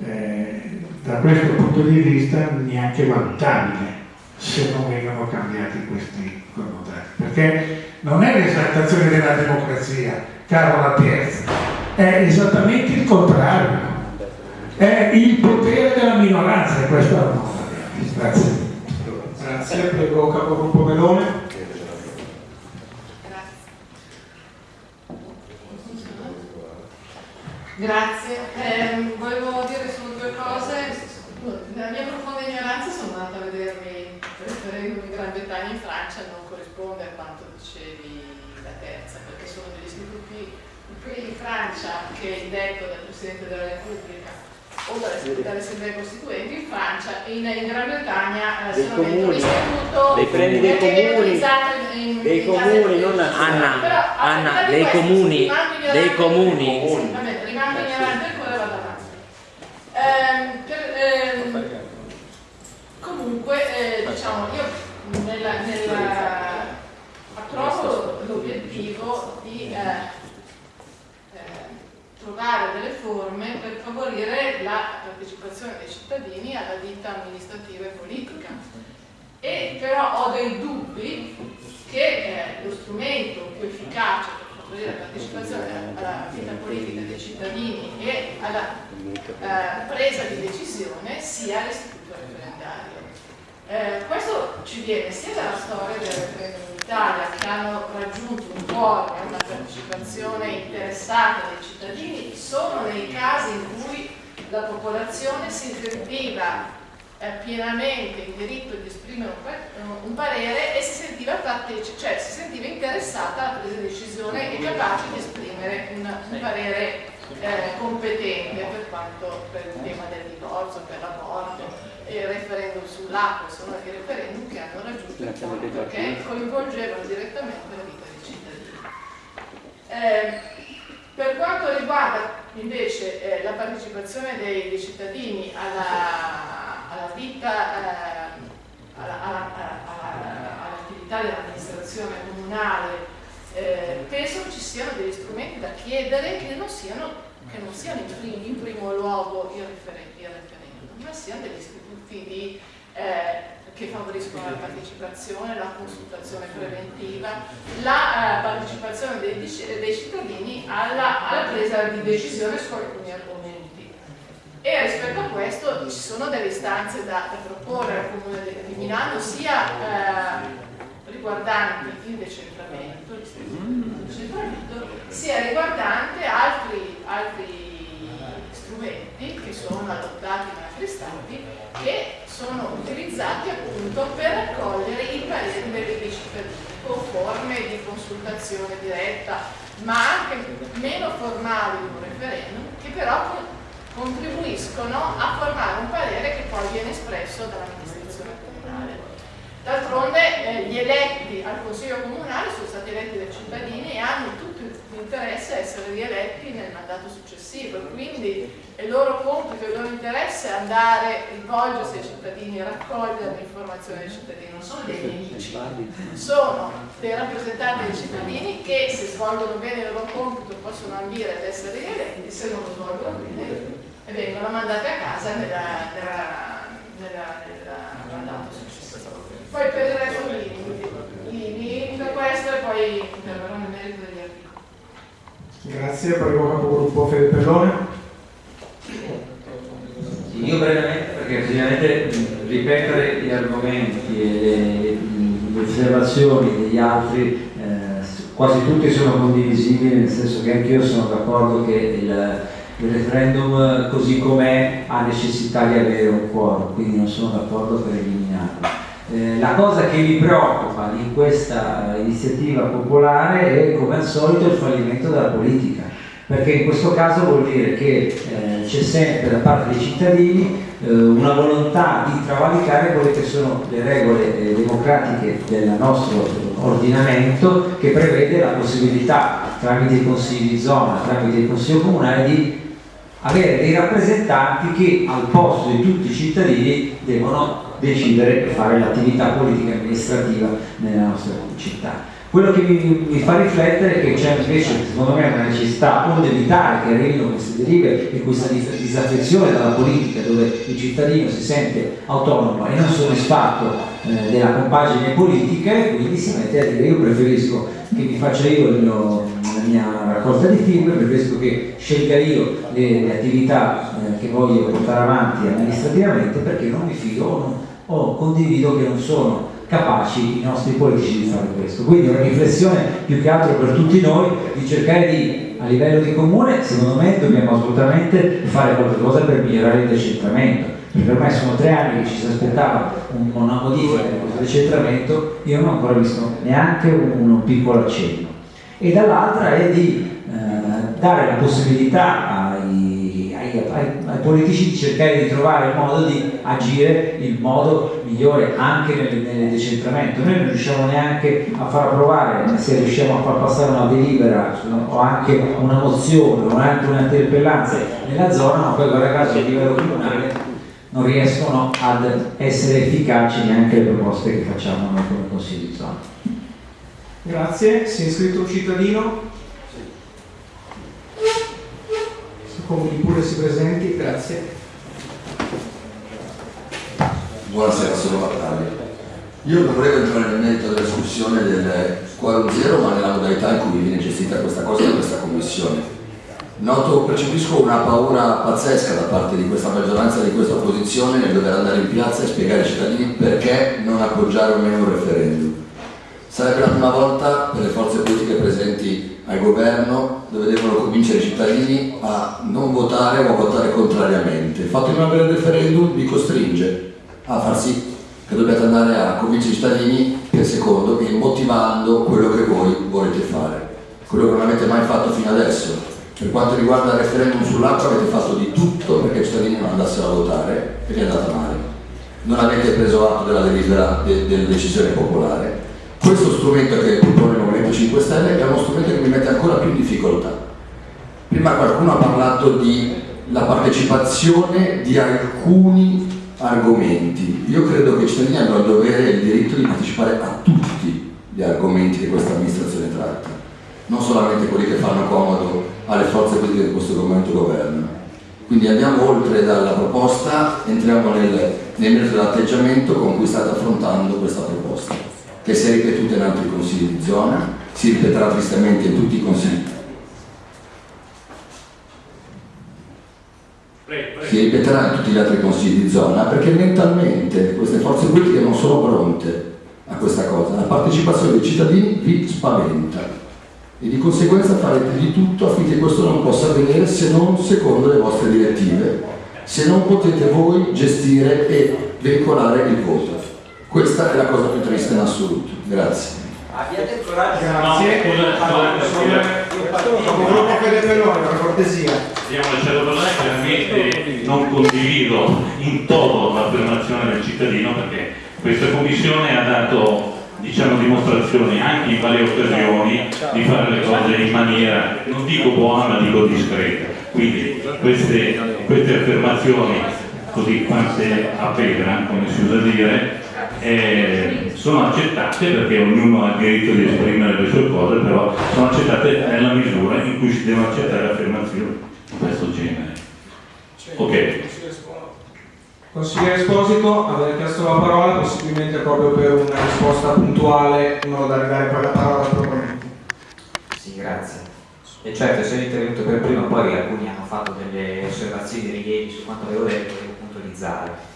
eh, da questo punto di vista neanche valutabile se non vengono cambiati questi connotati, perché non è l'esaltazione della democrazia, caro La Piazza, è esattamente il contrario, è il potere della minoranza questo è la nostra Grazie. Grazie, prego capogruppo Melone. Grazie, eh, volevo dire solo due cose. Nella mia profonda ignoranza sono andata a vedermi il referendum in Gran Bretagna in Francia, non corrisponde a quanto dicevi la terza, perché sono degli istituti qui in Francia che è indetto dal Presidente della Repubblica dalle, assemblee costituenti in Francia e in, in Gran Bretagna eh, sono un istituto dei premi dei comuni. in, in, dei comuni non Anna, Però, Anna dei questo, comuni dei comuni. sì, vabbè, rimango ignorante ancora vado avanti. Ehm, per, ehm, comunque eh, diciamo io nella, nella, approvo l'obiettivo di eh, trovare delle forme per favorire la partecipazione dei cittadini alla vita amministrativa e politica. E però ho dei dubbi che eh, lo strumento più efficace per favorire la partecipazione alla vita politica dei cittadini e alla eh, presa di decisione sia l'istituto referendario. Eh, questo ci viene sia dalla storia del referendum d'Italia che hanno raggiunto un quorum e una partecipazione interessata dei cittadini solo nei casi in cui la popolazione si sentiva eh, pienamente in diritto di esprimere un, un parere e si sentiva partecipe, cioè si sentiva interessata alla presa di decisione e capace di esprimere un, un parere eh, competente per quanto per il tema del divorzio, per l'aborto il referendum sull'acqua sono i referendum che hanno raggiunto il punto perché coinvolgevano direttamente la vita dei cittadini. Eh, per quanto riguarda invece eh, la partecipazione dei, dei cittadini alla, alla vita, eh, all'attività dell'amministrazione comunale eh, penso che ci siano degli strumenti da chiedere che non siano, che non siano in, prim in, primo luogo il, referen il, referendum, ma siano degli di, eh, che favoriscono la partecipazione, la consultazione preventiva, la eh, partecipazione dei, dei cittadini alla, alla, presa di decisione su alcuni argomenti. E rispetto a questo ci sono delle istanze da, da proporre al Comune di Milano, sia eh, riguardanti il decentramento, sia riguardante altri, altri strumenti che sono adottati da altri stati che sono utilizzati appunto per raccogliere i pareri dei cittadini con forme di consultazione diretta ma anche meno formali di un referendum che però contribuiscono a formare un parere che poi viene espresso dall'amministrazione comunale. D'altronde eh, gli eletti al Consiglio Comunale sono stati eletti dai cittadini e hanno tutto l'interesse a essere rieletti nel mandato successivo quindi il loro compito, il loro interesse è andare, rivolgersi ai cittadini, raccogliere le informazioni dei cittadini, non sono dei nemici, sono dei rappresentanti dei cittadini che se svolgono bene il loro compito possono ambire ad essere rieletti, se non lo svolgono bene vengono mandati a casa nella, nella, nella, nella mandato successivo. Poi per il resto li limito questo e poi interverrò nel merito degli articoli. Grazie, prego capogruppo Fede Pellone. Io brevemente, perché ovviamente ripetere gli argomenti e le, osservazioni degli altri eh, quasi tutti sono condivisibili, nel senso che anch'io sono d'accordo che il, il referendum così com'è ha necessità di avere un quorum, quindi non sono d'accordo per eliminarlo. Eh, la cosa che mi preoccupa in questa iniziativa popolare è come al solito il fallimento della politica, perché in questo caso vuol dire che eh, c'è sempre da parte dei cittadini eh, una volontà di travalicare quelle che sono le regole eh, democratiche del nostro ordinamento che prevede la possibilità tramite i consigli di zona, tramite il consiglio comunale di avere dei rappresentanti che al posto di tutti i cittadini devono decidere e fare l'attività politica e amministrativa nella nostra città. Quello che mi, mi fa riflettere è che c'è invece secondo me una necessità o di evitare che arrivino queste derive e questa disaffezione dalla politica dove il cittadino si sente autonomo e non soddisfatto eh, della compagine politica e quindi si mette a dire io preferisco che mi faccia io mio, la mia raccolta di firme, preferisco che scelga io le, le attività eh, che voglio portare avanti amministrativamente perché non mi fido o, non, o condivido che non sono capaci i nostri politici di fare questo. Quindi una riflessione più che altro per tutti noi di cercare di, a livello di comune, secondo me dobbiamo assolutamente fare qualcosa per migliorare il decentramento. Perché ormai sono tre anni che ci si aspettava una modifica di questo decentramento, io non ho ancora visto neanche un, un piccolo accenno. E dall'altra è di eh, dare la possibilità ai, ai, ai, politici di cercare di trovare il modo di agire in modo migliore anche nel, nel, decentramento. Noi non riusciamo neanche a far approvare, se riusciamo a far passare una delibera o anche una mozione o anche un'interpellanza nella zona, ma poi guarda caso a livello comunale non riescono ad essere efficaci neanche le proposte che facciamo noi come Consiglio di zona. Grazie, si è iscritto un cittadino. Comuni pure si presenti, grazie. Buonasera, sono Battaglia. Io non volevo entrare nel merito della discussione del quorum zero, ma nella modalità in cui viene gestita questa cosa da questa commissione. Noto, percepisco una paura pazzesca da parte di questa maggioranza e di questa opposizione nel dover andare in piazza e spiegare ai cittadini perché non appoggiare o meno un referendum. Sarebbe la prima volta per le forze politiche presenti al governo dove devono convincere i cittadini a non votare o a votare contrariamente. Il fatto di non avere il referendum vi costringe a far sì che dobbiate andare a convincere i cittadini per secondo e motivando quello che voi volete fare. Quello che non avete mai fatto fino adesso. Per quanto riguarda il referendum sull'acqua avete fatto di tutto perché i cittadini non andassero a votare e vi è andata male. Non avete preso atto della delibera de della decisione popolare questo strumento che propone il Movimento 5 Stelle è uno strumento che mi mette ancora più in difficoltà. Prima qualcuno ha parlato di la partecipazione di alcuni argomenti. Io credo che i cittadini hanno il dovere e il diritto di partecipare a tutti gli argomenti che questa amministrazione tratta. non solamente quelli che fanno comodo alle forze politiche che in questo momento governano. Quindi andiamo oltre dalla proposta, entriamo nel, nel merito dell'atteggiamento con cui state affrontando questa proposta, che si è ripetuta in altri consigli di zona, si ripeterà tristemente in tutti i consigli si ripeterà in tutti gli altri consigli di zona perché mentalmente queste forze politiche non sono pronte a questa cosa. La partecipazione dei cittadini vi spaventa e di conseguenza farete di tutto affinché questo non possa avvenire se non secondo le vostre direttive, se non potete voi gestire e veicolare il voto. Questa è la cosa più triste in assoluto. Grazie. Abbiate il coraggio. Grazie. Capogruppo Fede Pellone, per cortesia. Abbiamo lasciato parlare, chiaramente non condivido in toto l'affermazione del cittadino perché questa commissione ha dato diciamo, dimostrazioni anche in varie occasioni di fare le cose in maniera, non dico buona ma dico discreta. Quindi queste, queste affermazioni così quante a pedra, come si usa dire, eh, sono accettate perché ognuno ha il diritto di esprimere le sue cose, però sono accettate nella misura in cui si devono accettare affermazioni di questo genere. Ok. Consigliere Esposito, avete chiesto la parola, possibilmente proprio per una risposta puntuale, in modo da ridare poi la parola al proponente. Sì, grazie. E certo, sono intervenuto per primo, poi alcuni hanno fatto delle osservazioni, dei rilievi su quanto avevo detto, devo puntualizzare.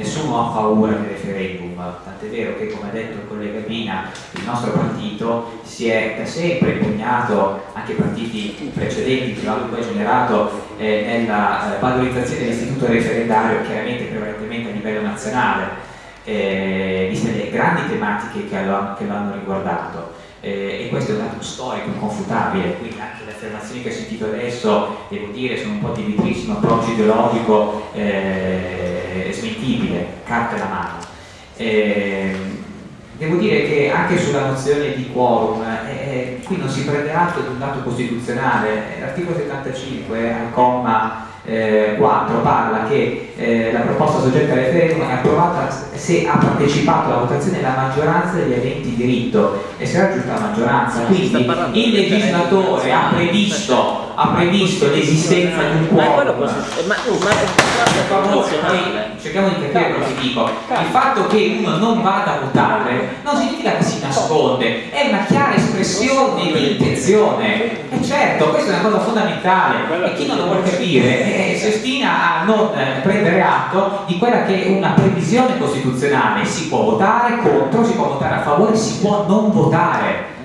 Nessuno ha paura del referendum, tant'è vero che, come ha detto il collega Mina, il nostro partito si è da sempre impegnato, anche partiti precedenti che l'hanno poi generato, eh, nella eh, valorizzazione dell'istituto referendario, chiaramente prevalentemente a livello nazionale, eh, viste le grandi tematiche che lo, hanno riguardato. Eh, e questo è un dato storico inconfutabile, quindi anche le affermazioni che ho sentito adesso, devo dire, sono un po' di approccio ideologico eh, smentibile, carta alla mano. Eh, devo dire che anche sulla nozione di quorum, eh, qui non si prende atto di un dato costituzionale, l'articolo 75 al comma eh, 4 parla che eh, la proposta soggetta al referendum è approvata se ha partecipato alla votazione la maggioranza degli aventi diritto e se raggiunta la maggioranza. Quindi il legislatore ha previsto, ha previsto l'esistenza di un quorum. cerchiamo di capire cosa dico. Il fatto che uno non vada a votare non significa che si nasconde. È una chiara espressione di intenzione. E certo questa è una cosa fondamentale. E chi non lo vuole capire eh, si ostina a non eh, prendere atto di quella che è una previsione costituzionale. Si può votare contro, si può votare a favore, si può non votare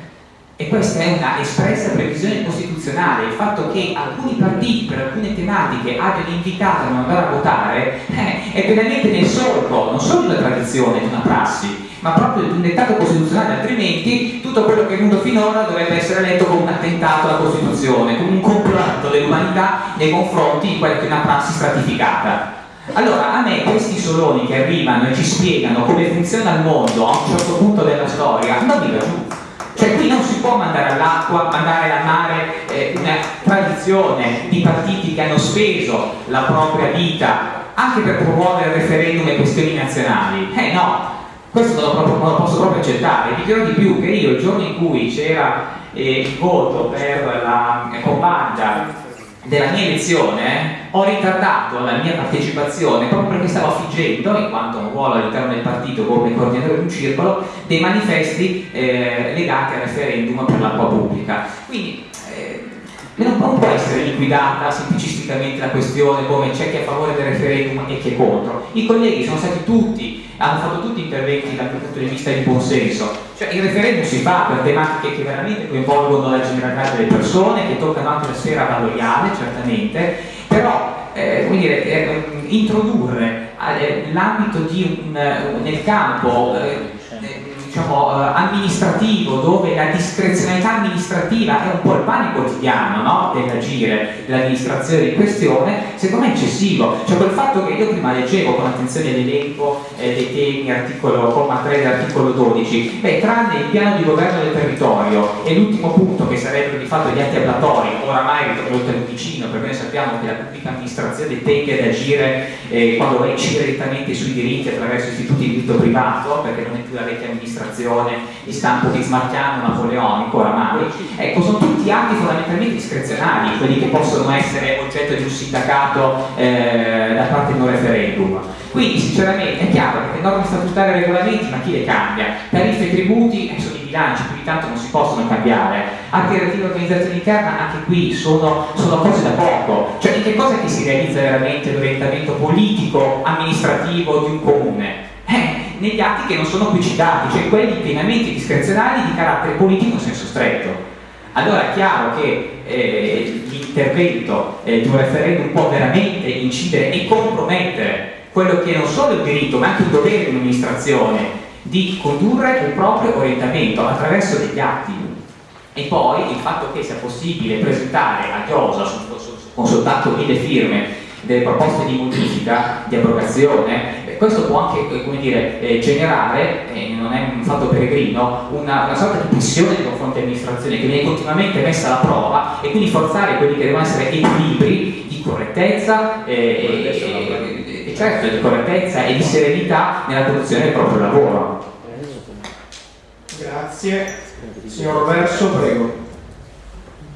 e questa è una espressa previsione costituzionale. Il fatto che alcuni partiti per alcune tematiche abbiano invitato a non andare a votare eh, è pienamente nel solco non solo di una tradizione, di una prassi ma proprio di un dettato costituzionale. Altrimenti tutto quello che è venuto finora dovrebbe essere letto come un attentato alla Costituzione come un complotto dell'umanità nei confronti di quella che è una prassi stratificata. Allora, a me questi soloni che arrivano e ci spiegano come funziona il mondo a un certo punto della storia, non mi giù. Cioè qui non si può mandare all'acqua, mandare al mare eh, una tradizione di partiti che hanno speso la propria vita anche per promuovere referendum e questioni nazionali. Eh no, questo non lo, proprio, non lo posso proprio accettare. Vi dirò di più che io il giorno in cui c'era eh, il voto per la eh, compagna della mia elezione ho ritardato la mia partecipazione proprio perché stavo affiggendo, in quanto un ruolo all'interno del partito come coordinatore di un circolo, dei manifesti eh, legati al referendum per l'acqua pubblica. Quindi eh, non può essere liquidata semplicisticamente la questione come c'è chi è a favore del referendum e chi è contro. I colleghi sono stati tutti hanno fatto tutti interventi dal punto di vista di buonsenso. Cioè il referendum si fa per tematiche che veramente coinvolgono la generalità delle persone, che toccano anche la sfera valoriale, certamente, però eh, dire, eh, introdurre eh, l'ambito nel campo eh, diciamo, eh, amministrativo, dove la discrezionalità amministrativa è un po' il pane quotidiano no? dell'agire dell'amministrazione in questione, secondo me è eccessivo. Cioè quel fatto che io prima leggevo con attenzione l'elenco eh, dei temi, articolo, comma 3 dell'articolo 12, beh, tranne il piano di governo del territorio e l'ultimo punto che sarebbero di fatto gli atti ablatori, oramai oltre vicino, perché noi sappiamo che la pubblica amministrazione tende ad agire eh, quando va incidere direttamente sui diritti attraverso istituti di diritto privato, perché non è più la vecchia amministrazione amministrazione di stampo bismarchiano napoleonico oramai, ecco, sono tutti atti fondamentalmente discrezionali, quelli che possono essere oggetto di un sindacato eh, da parte di un referendum. Quindi sinceramente è chiaro che norme statutarie e regolamenti, ma chi le cambia? Tariffe e tributi eh, sono i bilanci, quindi tanto non si possono cambiare. Atti relativi all'organizzazione interna, anche qui sono, sono cose da poco. Cioè in che cosa che si realizza veramente l'orientamento politico, amministrativo di un comune? Eh, negli atti che non sono qui citati, cioè quelli pienamente discrezionali di carattere politico in senso stretto. Allora è chiaro che eh, l'intervento eh, di un referendum può veramente incidere e compromettere quello che è non solo il diritto ma anche il dovere di un'amministrazione di condurre un proprio orientamento attraverso degli atti e poi il fatto che sia possibile presentare a Chiosa con soltanto mille firme delle proposte di modifica, di abrogazione, questo può anche come dire, eh, generare, eh, non è un fatto peregrino, una, una, sorta di pressione nei confronti dell'amministrazione che viene continuamente messa alla prova e quindi forzare quelli che devono essere equilibri di correttezza eh, e, e, certo, di correttezza e di serenità nella conduzione del proprio lavoro. Grazie. Signor Verso, prego.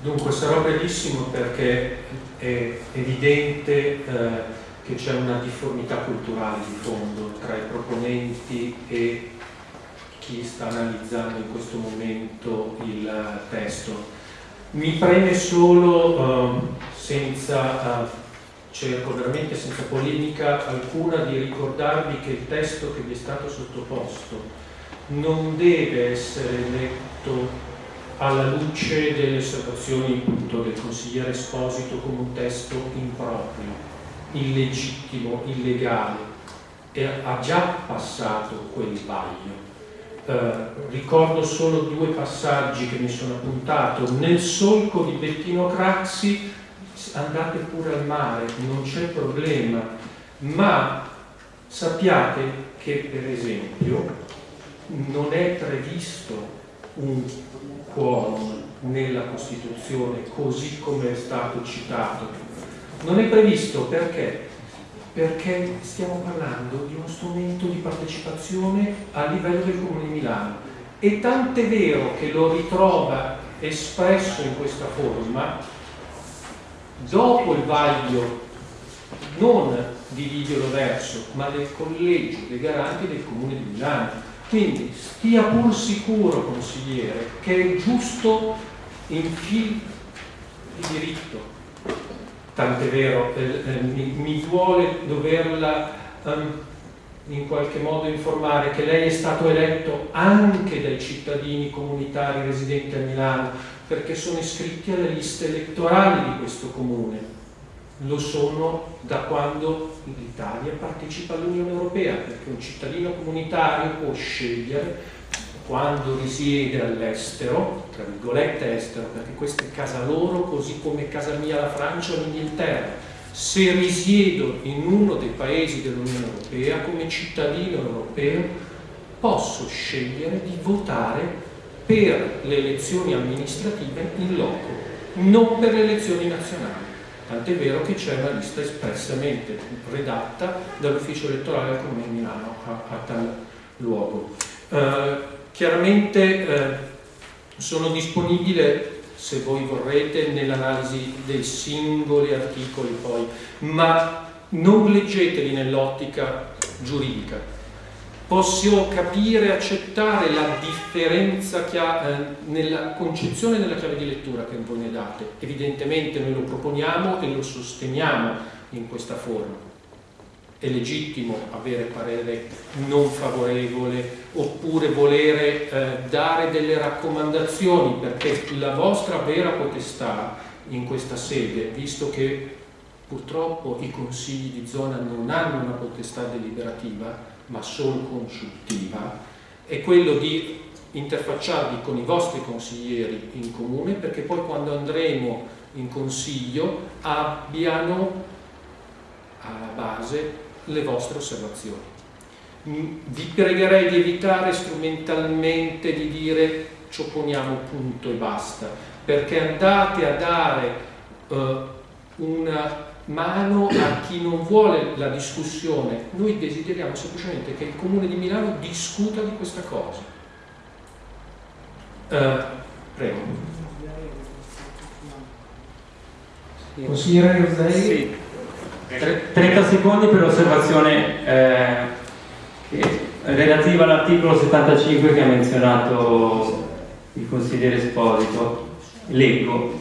Dunque sarò brevissimo perché è evidente eh, che c'è una difformità culturale di fondo tra i proponenti e chi sta analizzando in questo momento il testo. Mi preme solo, eh, senza, eh, cerco veramente senza polemica alcuna, di ricordarvi che il testo che vi è stato sottoposto non deve essere letto alla luce delle osservazioni appunto, del consigliere Esposito come un testo improprio, illegittimo, illegale e ha già passato quel vaglio. Eh, ricordo solo due passaggi che mi sono appuntato. Nel solco di Bettino Craxi andate pure al mare, non c'è problema, ma sappiate che per esempio non è previsto un quorum nella Costituzione così come è stato citato. Non è previsto perché? Perché stiamo parlando di uno strumento di partecipazione a livello del Comune di Milano e tant'è vero che lo ritrova espresso in questa forma dopo il vaglio non di Livio Verso ma del collegio dei garanti del Comune di Milano quindi stia pur sicuro, consigliere, che è giusto in fil di diritto. Tant'è vero, eh, eh, mi, mi, duole doverla um, in qualche modo informare che lei è stato eletto anche dai cittadini comunitari residenti a Milano perché sono iscritti alle liste elettorali di questo comune. Lo sono da quando l'Italia partecipa all'Unione Europea, perché un cittadino comunitario può scegliere quando risiede all'estero, tra virgolette estero, perché questa è casa loro, così come casa mia la Francia o l'Inghilterra. Se risiedo in uno dei paesi dell'Unione Europea, come cittadino europeo, posso scegliere di votare per le elezioni amministrative in loco, non per le elezioni nazionali tant'è vero che c'è una lista espressamente redatta dall'ufficio elettorale del Comune di Milano a, a tal luogo. Eh, chiaramente eh, sono disponibile se voi vorrete nell'analisi dei singoli articoli poi, ma non leggeteli nell'ottica giuridica, Posso capire e accettare la differenza che ha eh, nella concezione della chiave di lettura che voi ne date. Evidentemente noi lo proponiamo e lo sosteniamo in questa forma. È legittimo avere parere non favorevole oppure volere eh, dare delle raccomandazioni perché la vostra vera potestà in questa sede, visto che purtroppo i consigli di zona non hanno una potestà deliberativa, ma solo consultiva, è quello di interfacciarvi con i vostri consiglieri in comune perché poi quando andremo in consiglio abbiano alla base le vostre osservazioni. Mm, vi pregherei di evitare strumentalmente di dire ci opponiamo punto e basta, perché andate a dare uh, una mano a chi non vuole la discussione. Noi desideriamo semplicemente che il Comune di Milano discuta di questa cosa Eh, prego. Consigliere Roselli? Sì. Tre- 30 secondi per l'osservazione eh, relativa all'articolo 75 che ha menzionato il consigliere Esposito. Leggo.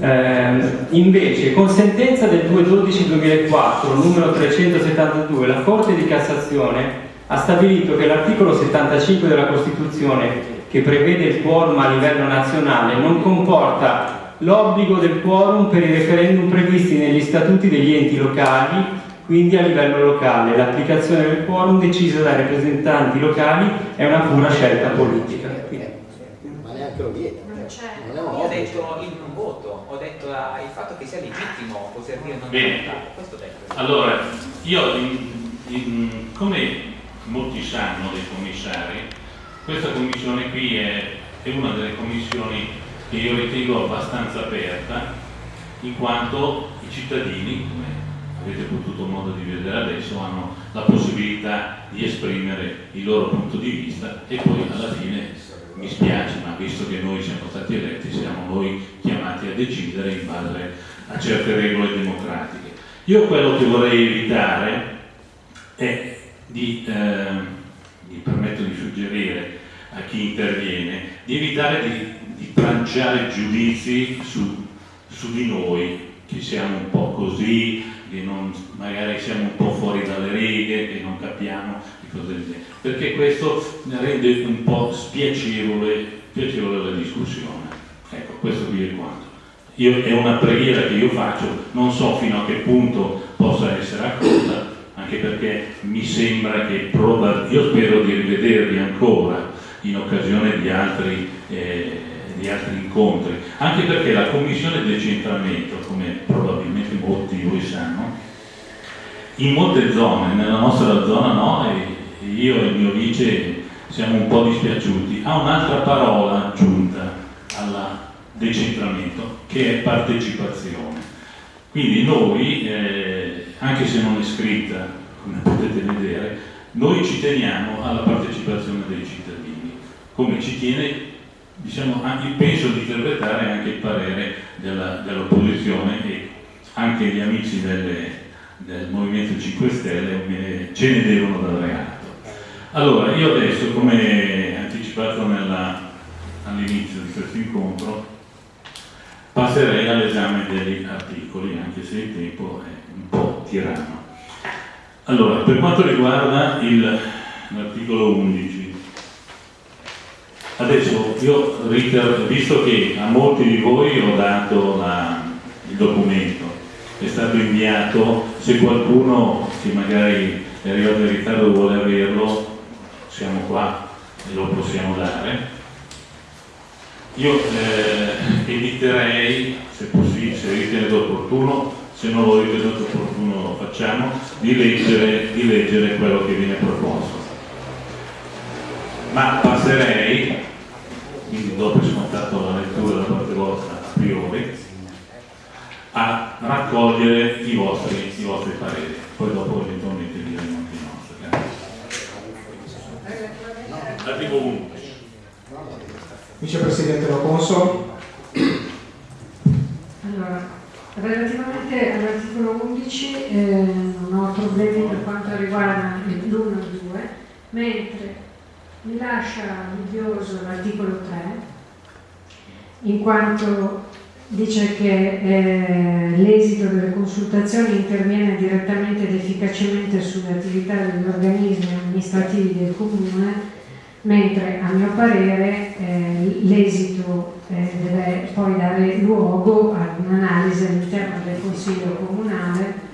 Ehm, invece, con sentenza del 2-12-2004, numero 372, la Corte di Cassazione ha stabilito che l'articolo 75 della Costituzione, che prevede il quorum a livello nazionale, non comporta l'obbligo del quorum per i referendum previsti negli statuti degli enti locali, quindi a livello locale. L'applicazione del quorum decisa dai rappresentanti locali è una pura scelta politica. Ma neanche lo vieta. Non ho detto il non voto, ho detto il fatto che sia legittimo poter dire non Bene. votare. Questo ho detto. Allora, io, in- in- come molti sanno dei commissari, questa commissione qui è, è una delle commissioni che io ritengo abbastanza aperta, in quanto i cittadini, come avete potuto modo di vedere adesso, hanno la possibilità di esprimere il loro punto di vista e poi alla fine mi spiace, ma visto che noi siamo stati eletti, siamo noi chiamati a decidere in base a certe regole democratiche. Io quello che vorrei evitare è di, ehm, mi permetto di suggerire a chi interviene, di evitare di, di tranciare giudizi su, su di noi, che siamo un po' così, che non- magari siamo un po' fuori dalle righe, che non capiamo e cose del genere, perché questo rende un po' spiacevole, spiacevole la discussione. Ecco, questo qui è quanto. Io, è una preghiera che io faccio, non so fino a che punto possa essere accolta, anche perché mi sembra che io spero di rivedervi ancora in occasione di altri, eh, di altri incontri, anche perché la commissione decentramento, come probabilmente molti di voi sanno, in molte zone, nella nostra zona no, e io e il mio vice siamo un po' dispiaciuti, ha un'altra parola aggiunta al decentramento, che è partecipazione. Quindi noi, eh, anche se non è scritta, come potete vedere, noi ci teniamo alla partecipazione dei cittadini, come ci tiene, diciamo, anche, penso di interpretare anche il parere dell'opposizione e anche gli amici delle- del Movimento 5 Stelle ce ne devono dare atto. Allora, io adesso, come anticipato all'inizio di questo incontro, passerei all'esame degli articoli, anche se il tempo è un po' tiranno. Allora, per quanto riguarda il- l'articolo 11, adesso io, visto che a molti di voi ho dato la- il documento, è stato inviato, se qualcuno che magari è arrivato in ritardo vuole averlo, siamo qua e lo possiamo dare. Io eh, eviterei, se possibile, se ritenete opportuno, se non lo ritenete opportuno lo facciamo, di leggere, di leggere quello che viene proposto. Ma passerei, quindi dopo scontato la lettura da parte vostra a priori, a raccogliere i vostri, i vostri pareri. Poi dopo eventualmente diremo anche i nostri. Grazie. L'articolo 1. Vicepresidente Loconso? Allora, relativamente all'articolo 11 eh, non ho problemi per quanto riguarda l'1 e 2, mentre mi lascia dubbioso l'articolo 3, in quanto dice che eh, l'esito delle consultazioni interviene direttamente ed efficacemente sulle attività degli organismi amministrativi del comune, mentre a mio parere eh, l'esito eh, deve poi dare luogo ad un'analisi all'interno del Consiglio Comunale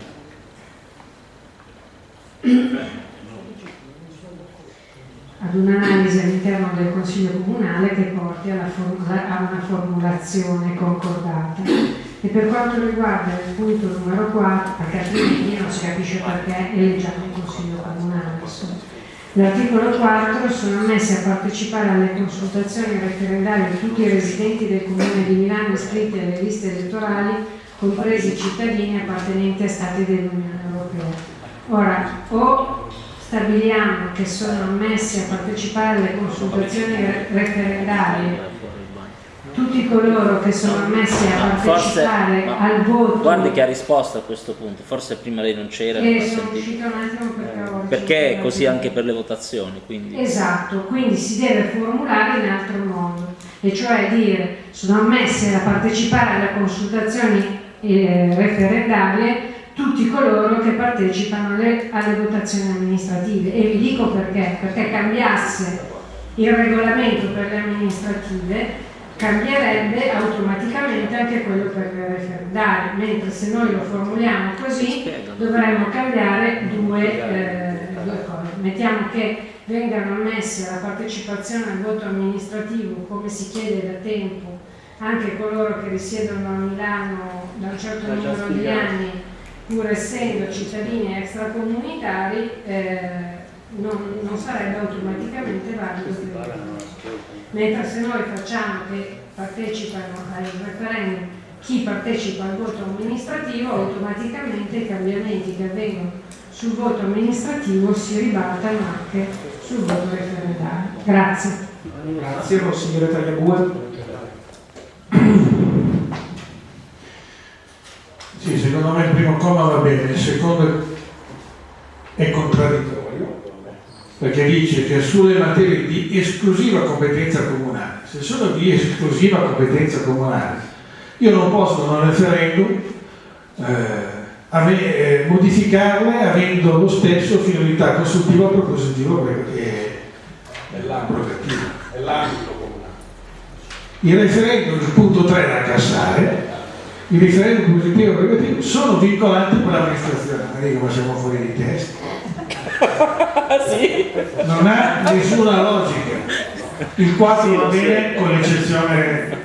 ad un'analisi all'interno del Consiglio Comunale che porti a una formulazione concordata. E per quanto riguarda il punto numero 4, perché altrimenti non si capisce perché eleggiamo il Consiglio Comunale. L'articolo 4 sono ammessi a partecipare alle consultazioni referendarie tutti i residenti del Comune di Milano iscritti alle liste elettorali, compresi i cittadini appartenenti a Stati dell'Unione Europea. Ora, o stabiliamo che sono ammessi a partecipare alle consultazioni re- referendarie coloro che sono ammessi a Forse, partecipare ma al voto guardi che ha risposto a questo punto, forse prima lei non c'era. e ha sono uscita un attimo perché ho Perché così anche per le votazioni, quindi Esatto, quindi si deve formulare in altro modo, e cioè dire sono ammessi a partecipare alle consultazioni eh, referendarie tutti coloro che partecipano alle, alle votazioni amministrative. E vi dico perché, perché cambiasse il regolamento per le amministrative cambierebbe automaticamente anche quello per le referendarie, mentre se noi lo formuliamo così dovremmo cambiare due, eh, due cose. Mettiamo che vengano ammessi alla partecipazione al voto amministrativo, come si chiede da tempo, anche coloro che risiedono a Milano da un certo numero di anni, pur essendo cittadini extracomunitari, eh, non, non sarebbe automaticamente valido. Mentre se noi facciamo che partecipano al referendum chi partecipa al voto amministrativo, automaticamente i cambiamenti che avvengono sul voto amministrativo si ribaltano anche sul voto referendario. Grazie. Grazie, consigliere Tagliabue. (clears throat) Sì, secondo me il primo comma va bene, il secondo è contraddittorio, perché dice che sulle materie di esclusiva competenza comunale, se sono di esclusiva competenza comunale, io non posso un referendum eh, ave- eh, modificarle avendo lo stesso finalità consultiva o propositiva l'abrogativa, è l'ambito comunale. Il referendum, il punto 3 da cassare, i referendum positivi e negativi sono vincolanti per l'amministrazione. Ma dico, ma siamo fuori di testa. Non ha nessuna logica. Il 4 va bene con l'eccezione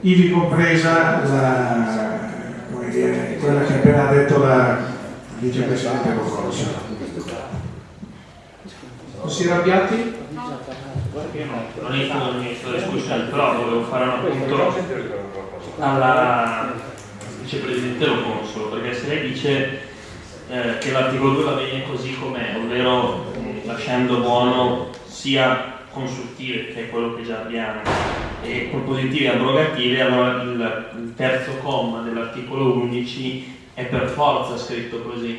ivi compresa la, come dire, quella che ha appena detto la vicepresidente Boccosa. Consigliere Abbiati? non entro nel ministro della discussione, però volevo fare un appunto alla vicepresidente Lo Consolo, perché se lei dice eh, che l'articolo 2 va bene così com'è, ovvero mh, lasciando buono sia consultive, che è quello che già abbiamo, e propositive e abrogative, allora il, il terzo comma dell'articolo 11 è per forza scritto così,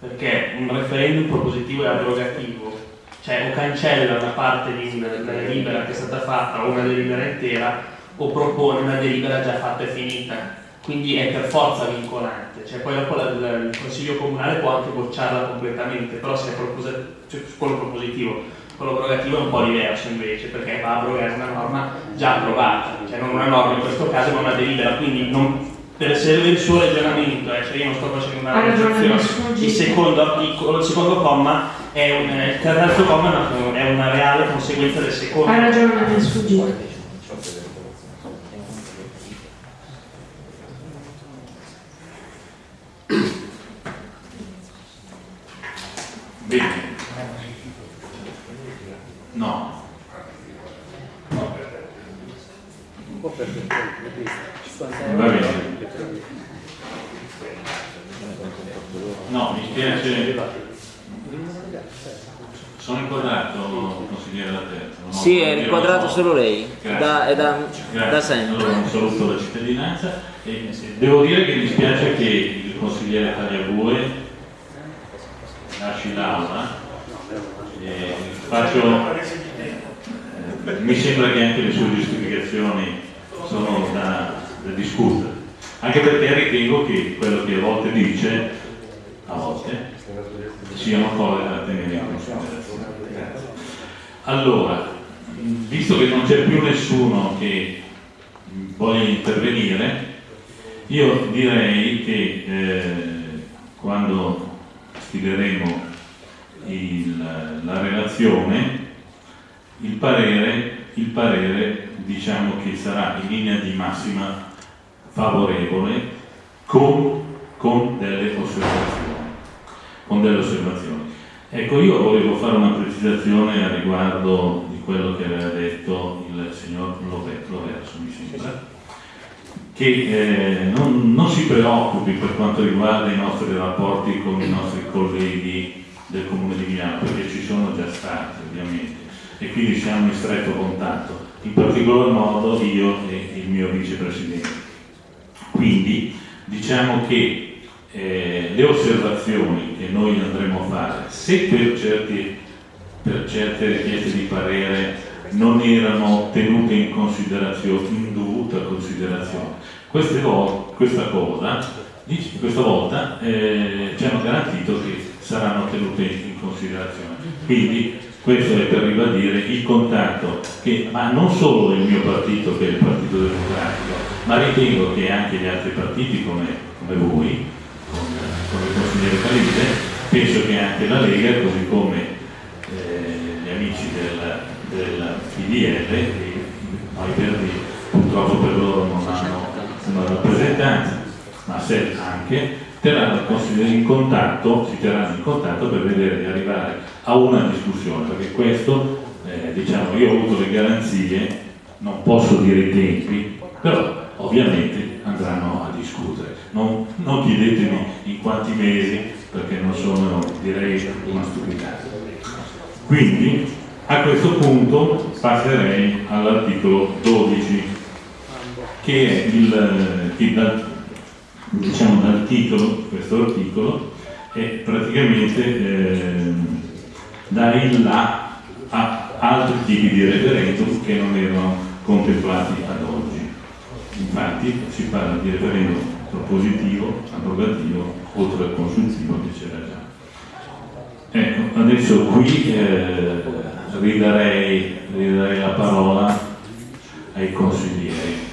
perché un referendum propositivo e abrogativo cioè o cancella una parte di una una delibera che è stata fatta o una delibera intera o propone una delibera già fatta e finita quindi è per forza vincolante. Cioè poi dopo la- la- il consiglio comunale può anche bocciarla completamente però se è cioè, quello propositivo quello abrogativo è un po' diverso invece perché va a abrogare una norma già approvata. Cioè non una norma in questo caso ma una delibera. Quindi non- per seguire il suo ragionamento, eh, cioè io non sto facendo una sfuggi. Il secondo articolo, il secondo comma è un, eh, il terzo comma è una, reale conseguenza del secondo. Ha ragione, mi è sfuggito. Bene. No. Va bene. No, mi spiace. Sono inquadrato, consigliere la terza. non ho- Sì, è io lo inquadrato so. Solo lei, da, è da, da sempre. Allora, un saluto alla cittadinanza. E devo dire che mi spiace che il consigliere Tagliabue lasci l'aula. Faccio eh, mi sembra che anche le sue giustificazioni sono da, da discutere. Anche perché ritengo che quello che a volte dice a volte siano cose da tenere in considerazione. Allora visto che non c'è più nessuno che voglia intervenire, io direi che eh, quando stileremo il- la relazione, il parere, il parere diciamo che sarà in linea di massima favorevole con, con delle osservazioni. Con delle osservazioni. Ecco, io volevo fare una precisazione a riguardo di quello che aveva detto il signor Love- Loverso, mi sembra, che eh, non, non si preoccupi per quanto riguarda i nostri rapporti con i nostri colleghi del Comune di Milano, perché ci sono già stati ovviamente, e quindi siamo in stretto contatto, in particolar modo io e il mio vicepresidente. Quindi diciamo che eh, le osservazioni che noi andremo a fare, se per, certi, per certe richieste di parere non erano tenute in considerazione, in dovuta considerazione, volte, questa cosa questa volta eh, ci hanno garantito che saranno tenute in considerazione. Quindi questo è per ribadire il contatto che ha non solo del mio partito che è il Partito Democratico, ma ritengo che anche gli altri partiti come, come voi, con, con il consigliere Calide, penso che anche la Lega, così come amici del, del PDL, noi verdi purtroppo per loro non hanno una rappresentanza, ma se anche terranno in contatto, si terranno in contatto per vedere di arrivare a una discussione, perché questo, eh, diciamo, io ho avuto le garanzie, non posso dire i tempi, però ovviamente andranno a discutere. Non, non chiedetemi in quanti mesi, perché non sono, direi, una stupidata. Quindi, a questo punto passerei all'articolo 12, che è il, dal diciamo dal titolo, questo articolo, è praticamente eh, dà il là a altri tipi di referendum che non erano contemplati ad oggi. Infatti si parla di referendum propositivo, abrogativo, oltre al consultivo che c'era già. Ecco, adesso qui eh, ridarei, ridarei la parola ai consiglieri.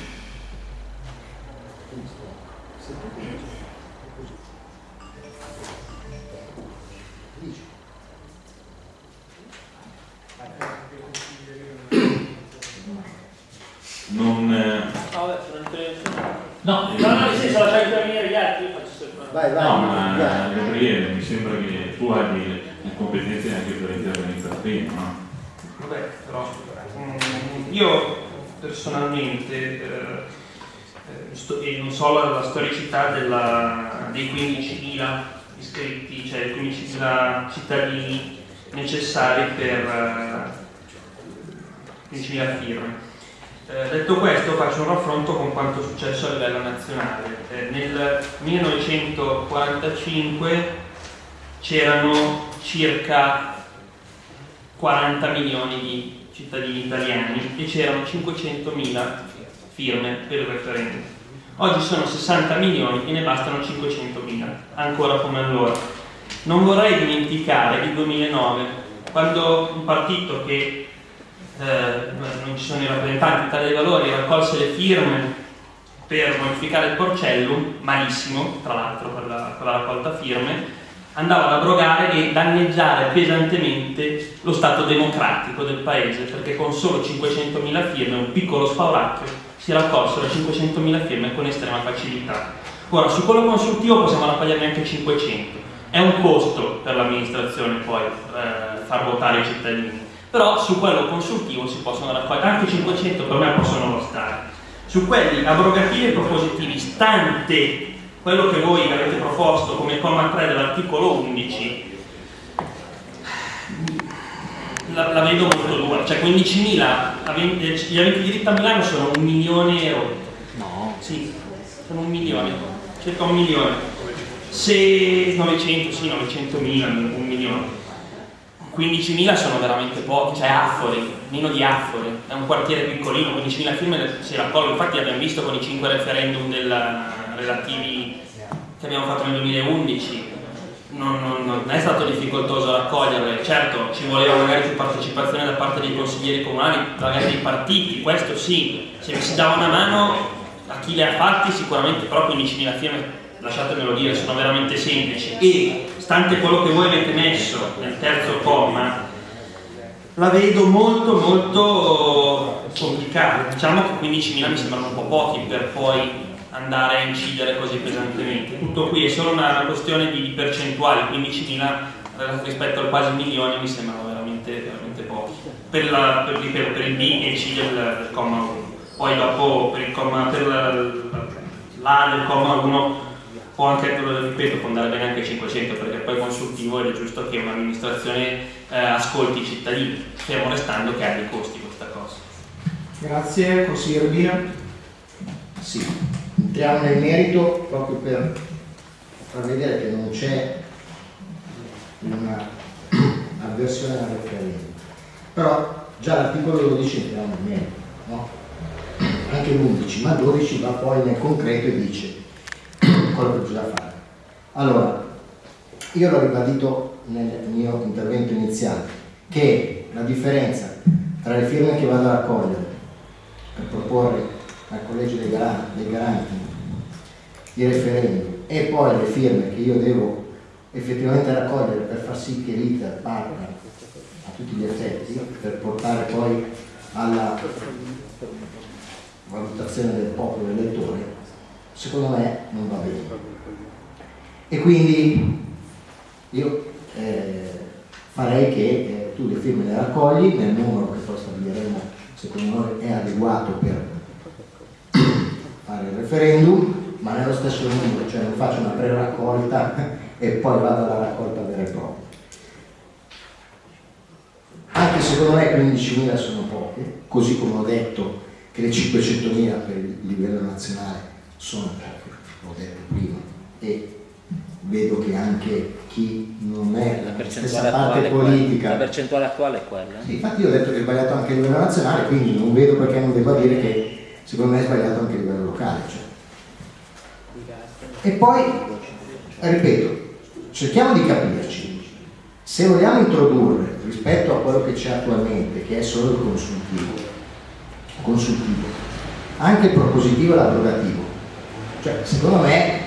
non... Eh... No, no, no, nel senso lasciare intervenire gli altri, io faccio sempre... Vai, vai, no, ma Gabriele, mi sembra che tu abbia competenze anche per intervenire per prima, no? Vabbè, però mm, io personalmente eh, sto, e non so la, la storicità della, dei 15.000 iscritti, cioè 15.000 cittadini necessari per eh, 15.000 firme eh, detto questo faccio un raffronto con quanto è successo a livello nazionale. Eh, nel 1945 c'erano circa 40 milioni di cittadini italiani e c'erano 500.000 firme per il referendum. Oggi sono 60 milioni e ne bastano 500.000, ancora come allora. Non vorrei dimenticare il 2009, quando un partito che eh, non ci sono i rappresentanti Italia dei Valori, raccolse le firme per modificare il porcellum, malissimo tra l'altro per per la raccolta firme, andava ad abrogare e danneggiare pesantemente lo Stato democratico del paese, perché con solo 500.000 firme, un piccolo spauracchio, si raccolsero 500.000 firme con estrema facilità. Ora, su quello consultivo possiamo raccoglierne anche 500. È un costo per l'amministrazione poi eh, far votare i cittadini però su quello consultivo si possono raccogliere, anche 500 per me possono bastare. Su quelli abrogativi e propositivi, stante quello che voi avete proposto come comma 3 dell'articolo 11, la, la, vedo molto dura, cioè 15.000, gli aventi diritto a Milano sono un milione euro. No. Sì, sono un milione, circa un milione. Se 900, sì, 900.000, un milione 15.000 sono veramente pochi, cioè Affori, Nino di Affori, è un quartiere piccolino, 15.000 firme si raccolgono, infatti abbiamo visto con i 5 referendum del, relativi che abbiamo fatto nel 2011, non, non, non, è stato difficoltoso raccoglierle, certo ci voleva magari più partecipazione da parte dei consiglieri comunali, magari dei partiti, questo sì, se si dava una mano a chi le ha fatti sicuramente, però 15.000 firme lasciatemelo dire, sono veramente semplici. E stante quello che voi avete messo nel terzo comma, la vedo molto molto complicata. Diciamo che 15.000 mi sembrano un po' pochi per poi andare a incidere così pesantemente. Tutto qui è solo una, questione di, percentuali, 15.000 rispetto al quasi milione mi sembrano veramente, veramente pochi. Per, la, per, per, per il B e C del, del comma 1. Poi dopo per il comma, per l'A del comma 1 può anche, ripeto, può andare bene anche 500 perché poi consultivo ed è giusto che un'amministrazione eh, ascolti i cittadini, fermo restando che ha dei costi questa cosa. Grazie, consigliere Bia. Sì, entriamo nel merito proprio per far vedere che non c'è una (clears throat) avversione al referendum. Però già l'articolo 12 entriamo nel merito, no? anche l'11, ma 12 va poi nel concreto e dice quello che bisogna fare. Allora, io l'ho ribadito nel mio intervento iniziale, che la differenza tra le firme che vado a raccogliere per proporre al collegio dei garanti, dei garanti di referendum e poi le firme che io devo effettivamente raccogliere per far sì che l'iter parta a tutti gli effetti, per portare poi alla valutazione del popolo elettore, secondo me non va bene. E quindi io eh, farei che eh, tu le firme le raccogli nel numero che poi stabiliremo, secondo noi è adeguato per fare il referendum, ma nello stesso numero, cioè non faccio una pre-raccolta (laughs) e poi vado alla raccolta vera e propria. Anche secondo me 15.000 sono poche, così come ho detto che le 500.000 per il livello nazionale sono poche, l'ho detto prima, e vedo che anche chi non è La stessa parte politica la percentuale attuale è quella. sì, infatti io ho detto che è sbagliato anche a livello nazionale, quindi non vedo perché non debba dire che secondo me è sbagliato anche a livello locale. cioè. E poi, ripeto, cerchiamo di capirci. Se vogliamo introdurre rispetto a quello che c'è attualmente, che è solo il consultivo, consultivo anche il propositivo e l'abrogativo, cioè secondo me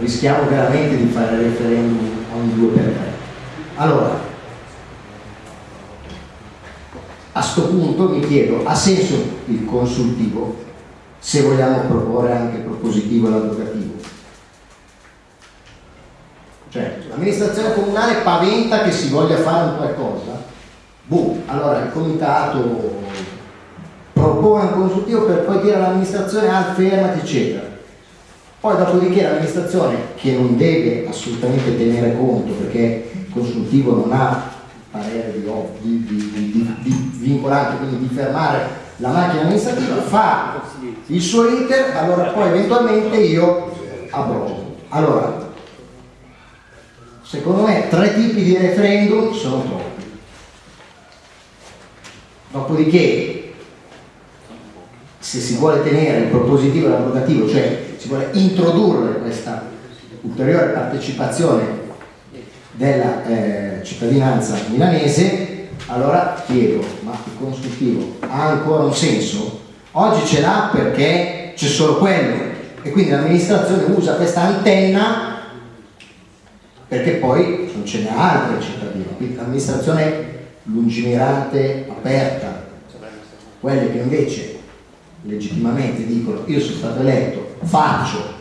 rischiamo veramente di fare referendum ogni due per tre. Allora, a sto punto mi chiedo, ha senso il consultivo se vogliamo proporre anche il propositivo e l'abrogativo? Cioè, l'amministrazione comunale paventa che si voglia fare un qualcosa, boh, allora il comitato propone un consultivo per poi dire all'amministrazione ah, fermati eccetera. Poi dopodiché l'amministrazione che non deve assolutamente tenere conto perché il consultivo non ha parere di, di, di, di, vincolante, quindi di fermare la macchina amministrativa, fa il suo iter, allora poi eventualmente io abrogo. Allora, secondo me tre tipi di referendum sono troppi. Dopodiché, se si vuole tenere il propositivo e l'abrogativo, cioè si vuole introdurre questa ulteriore partecipazione della eh, cittadinanza milanese, allora chiedo, ma il consultivo ha ancora un senso? Oggi ce l'ha perché c'è solo quello e quindi l'amministrazione usa questa antenna perché poi non ce n'è altre cittadine, quindi l'amministrazione lungimirante, aperta, quelle che invece legittimamente dicono io sono stato eletto, faccio,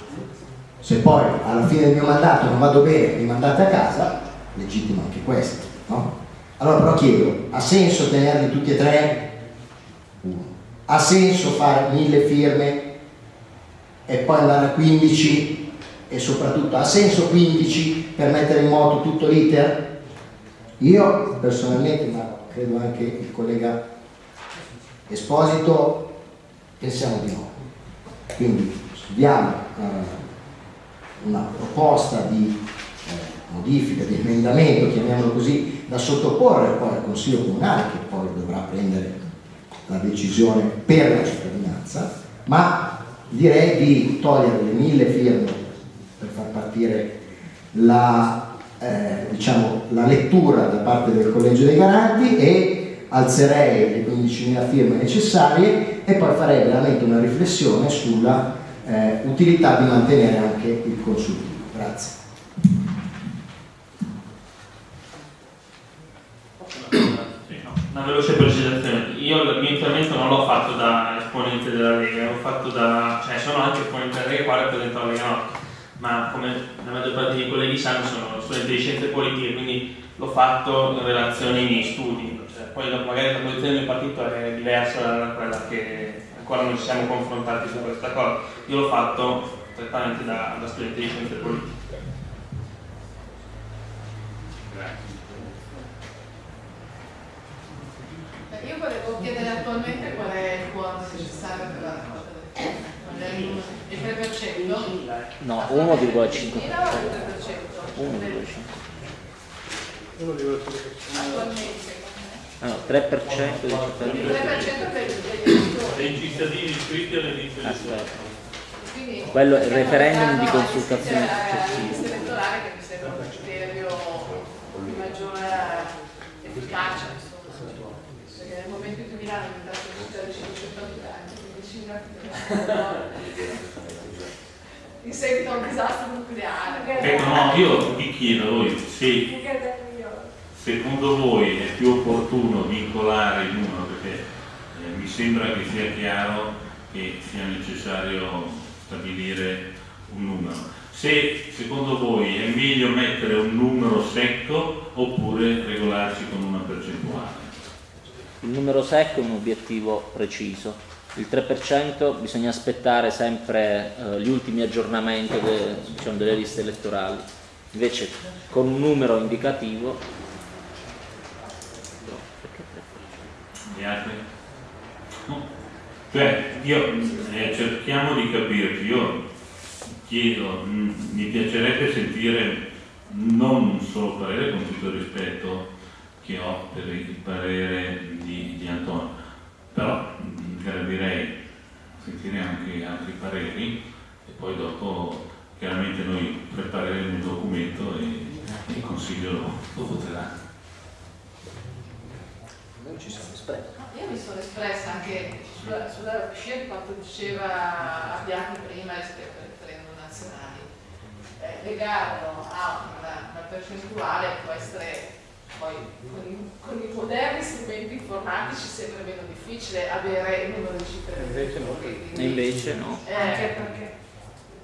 se poi alla fine del mio mandato non vado bene, mi mandate a casa, legittimo anche questo, no? Allora però chiedo, ha senso tenerli tutti e tre? Uno. Ha senso fare mille firme e poi andare a 15 e soprattutto ha senso 15 per mettere in moto tutto l'iter? Io personalmente, ma credo anche il collega Esposito, pensiamo di no. Quindi studiamo eh, una proposta di modifica, di emendamento, chiamiamolo così, da sottoporre poi al Consiglio Comunale che poi dovrà prendere la decisione per la cittadinanza, ma direi di togliere le mille firme per far partire la, eh, diciamo, la lettura da parte del Collegio dei Garanti e alzerei le 15.000 firme necessarie e poi farei veramente una riflessione sulla eh, utilità di mantenere anche il consultivo. Grazie. Una veloce precisazione. Io il mio intervento non l'ho fatto da esponente della Lega, da. cioè sono anche esponente della Lega, qua rappresento la Lega Nord, ma come la maggior parte dei colleghi sanno sono studente di scienze politiche, quindi l'ho fatto in relazione ai miei studi. Cioè, poi magari la posizione del mio partito è diversa da quella che ancora non ci siamo confrontati su questa cosa. Io l'ho fatto prettamente da, da studente di scienze politiche. Eh, Io volevo chiedere attualmente qual è il quorum necessario per la raccolta del firme. Qual è il il 3%? No, 1,5%. 1,5%. Attualmente. Ah, no, 3% dei Il cittadini. 3% per. Dei cittadini iscritti alle liste Aspetta. Quello è il referendum di consultazione lista successiva. elettorale che mi sembra un criterio di maggiore efficacia, in cui Milano è diventata una città di 500 abitanti, quindi Cinque in seguito a un disastro nucleare. Ecco, no, io vi chiedo voi se secondo voi è più opportuno vincolare il numero, perché eh, mi sembra che sia chiaro che sia necessario stabilire un numero. Se secondo voi è meglio mettere un numero secco oppure regolarci con una percentuale. Il numero secco è un obiettivo preciso. Il 3% bisogna aspettare sempre eh, gli ultimi aggiornamenti de- diciamo, delle liste elettorali. Invece con un numero indicativo. Cioè, io eh, cerchiamo di capirci, io chiedo, mh, mi piacerebbe sentire non solo il parere con tutto il rispetto che ho per il parere di, di Antonio, però mh, gradirei sentire anche altri pareri e poi dopo chiaramente noi prepareremo il documento e il Consiglio lo, lo voterà. Noi ci siamo espressi. Io mi sono espressa anche sulla, sulla scia di quanto diceva Abbiati prima rispetto ai referendum nazionali. Eh, legarlo a una, una percentuale può essere poi con i, con i moderni strumenti informatici sempre meno difficile avere il numero di cittadini. Invece no. e invece no. Eh, anche perché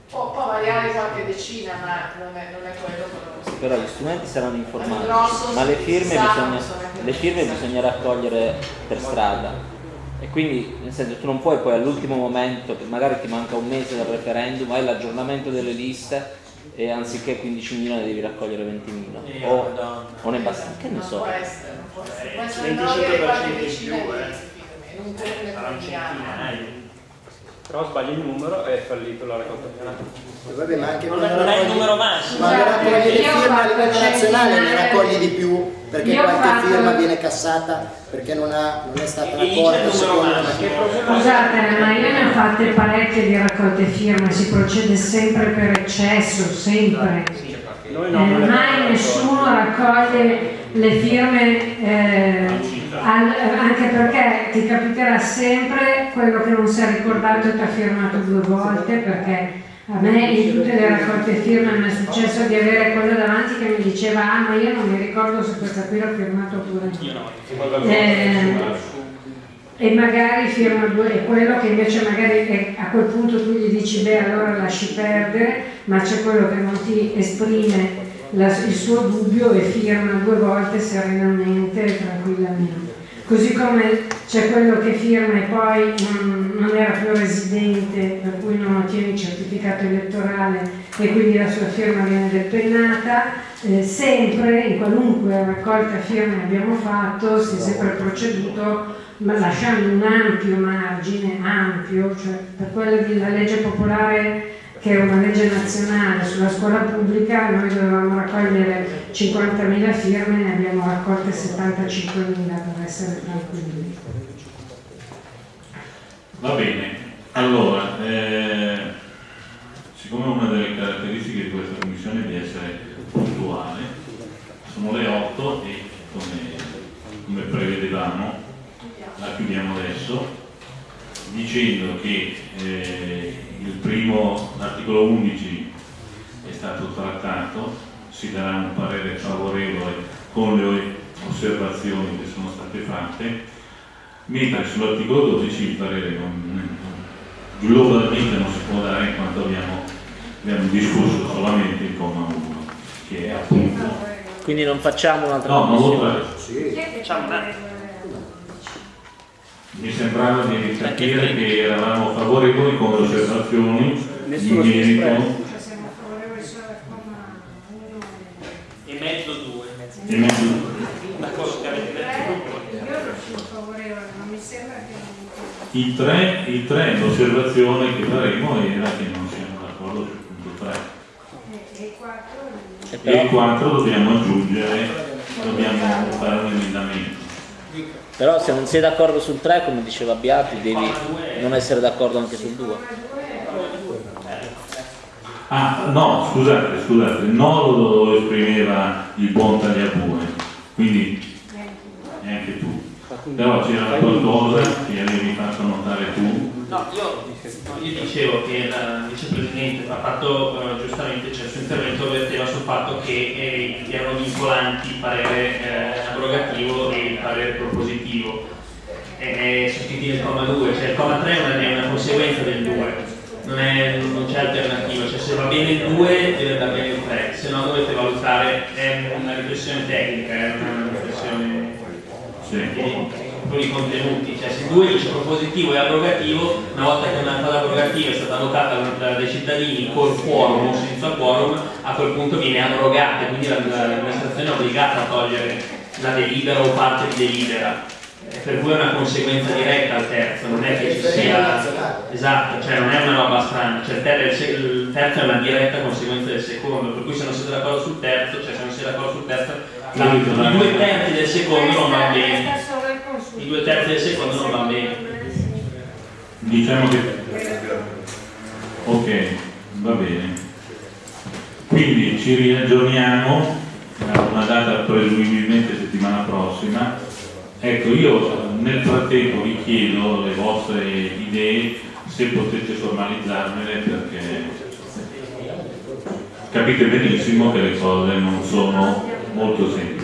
può, può variare qualche decina, ma non è, non è quello quello Però gli strumenti saranno grosso, informatici, ma le firme, bisogna, le firme bisogna raccogliere per strada. E quindi, nel senso, tu non puoi poi all'ultimo momento, che magari ti manca un mese dal referendum, hai l'aggiornamento delle liste e anziché 15 milioni devi raccogliere 20 milioni. Eh, O, o ne basta, che ne so. può essere, può essere. Può Eh, essere 25% no, avere qualche in più, eh. non tutte le Sarà un quotidiane. centinaio. Però sbagli il numero e è fallito la raccolta finale. Vabbè, ma anche Non non è il numero massimo. Quando Scusate, raccogli le firme a livello nazionale ne raccogli di più perché Io qualche fatto- firma viene cassata perché non, ha- non è stata raccolta. Scusate, ma io ne ho fatte parecchie di raccolte firme, si procede sempre per eccesso, sempre. Noi Eh, no, non le mai nessuno raccoglie le firme, eh, anche perché ti capiterà sempre quello che non si è ricordato e ti ha firmato due volte, perché a me in tutte le raccolte firme mi è successo di avere quello davanti che mi diceva ah ma io non mi ricordo se questa qui l'ho firmato oppure no. Eh, e magari firma due, e quello che invece magari è- a quel punto tu gli dici beh allora lasci perdere, ma c'è quello che non ti esprime la- il suo dubbio e firma due volte serenamente e tranquillamente. Così come c'è quello che firma e poi non, non era più residente, per cui non ottiene il certificato elettorale e quindi la sua firma viene depennata. Eh, sempre, in qualunque raccolta firme abbiamo fatto, si è sempre proceduto lasciando un ampio margine, ampio, cioè per quella della legge popolare che è una legge nazionale sulla scuola pubblica, noi dovevamo raccogliere 50.000 firme, ne abbiamo raccolte 75.000 per essere tranquilli. Va bene, allora, eh, siccome una delle caratteristiche di questa commissione è di essere puntuale, sono le 8 e come, come prevedevamo la chiudiamo adesso dicendo che eh, il primo, l'articolo 11 è stato trattato, si darà un parere favorevole con le osservazioni che sono state fatte, mentre sull'articolo 12 il parere non- globalmente non si può dare in quanto abbiamo, abbiamo discusso solamente il comma 1, che è appunto... Quindi non facciamo un'altra No, non lo faremo. Facciamo una- Mi sembrava di capire che eravamo favorevoli con le osservazioni Nessuno in merito espresso. Siamo favorevoli solo al comma 1 E mezzo due. e mezzo Una cosa che avete detto Io non sono favorevole, non mi sembra che... I tre, i tre, l'osservazione che faremo era che non siamo d'accordo sul punto 3. E il 4... E il 4 dobbiamo aggiungere, dobbiamo fare un emendamento. Però se non sei d'accordo sul 3, come diceva Beati, devi non essere d'accordo anche sul 2. Ah, no, scusate, scusate, no lo esprimeva il buon Tagliabue, quindi neanche tu. Però c'era qualcosa che avevi fatto notare tu. No, io, io dicevo che il vicepresidente ha fatto eh, giustamente, cioè il suo intervento verteva sul fatto che eh, erano vincolanti il parere eh, abrogativo e il parere propositivo. E sostituire il comma 2, cioè il comma 3 è una, è una conseguenza del 2, non, è- c'è alternativa, cioè se va bene il 2 deve andare bene il 3, se no dovete valutare, è una riflessione tecnica, è una riflessione con i contenuti, cioè se due dice propositivo e abrogativo, una volta che una cosa abrogativa è stata votata da- dai cittadini col quorum o senza quorum, a quel punto viene abrogata, quindi la- la- l'amministrazione è obbligata a togliere la delibera o parte di delibera. Per cui è una conseguenza diretta al terzo, non è che ci sia. Esatto, cioè non è una roba strana, cioè il terzo è una diretta conseguenza del secondo, per cui se non siete d'accordo sul terzo, cioè se non siete d'accordo sul terzo, la- i due terzi del secondo non va bene. I due terzi del secondo non va bene. Diciamo che... Ok, va bene. Quindi ci riaggiorniamo a una data presumibilmente settimana prossima. Ecco, io nel frattempo vi chiedo le vostre idee, se potete formalizzarmele perché capite benissimo che le cose non sono molto semplici.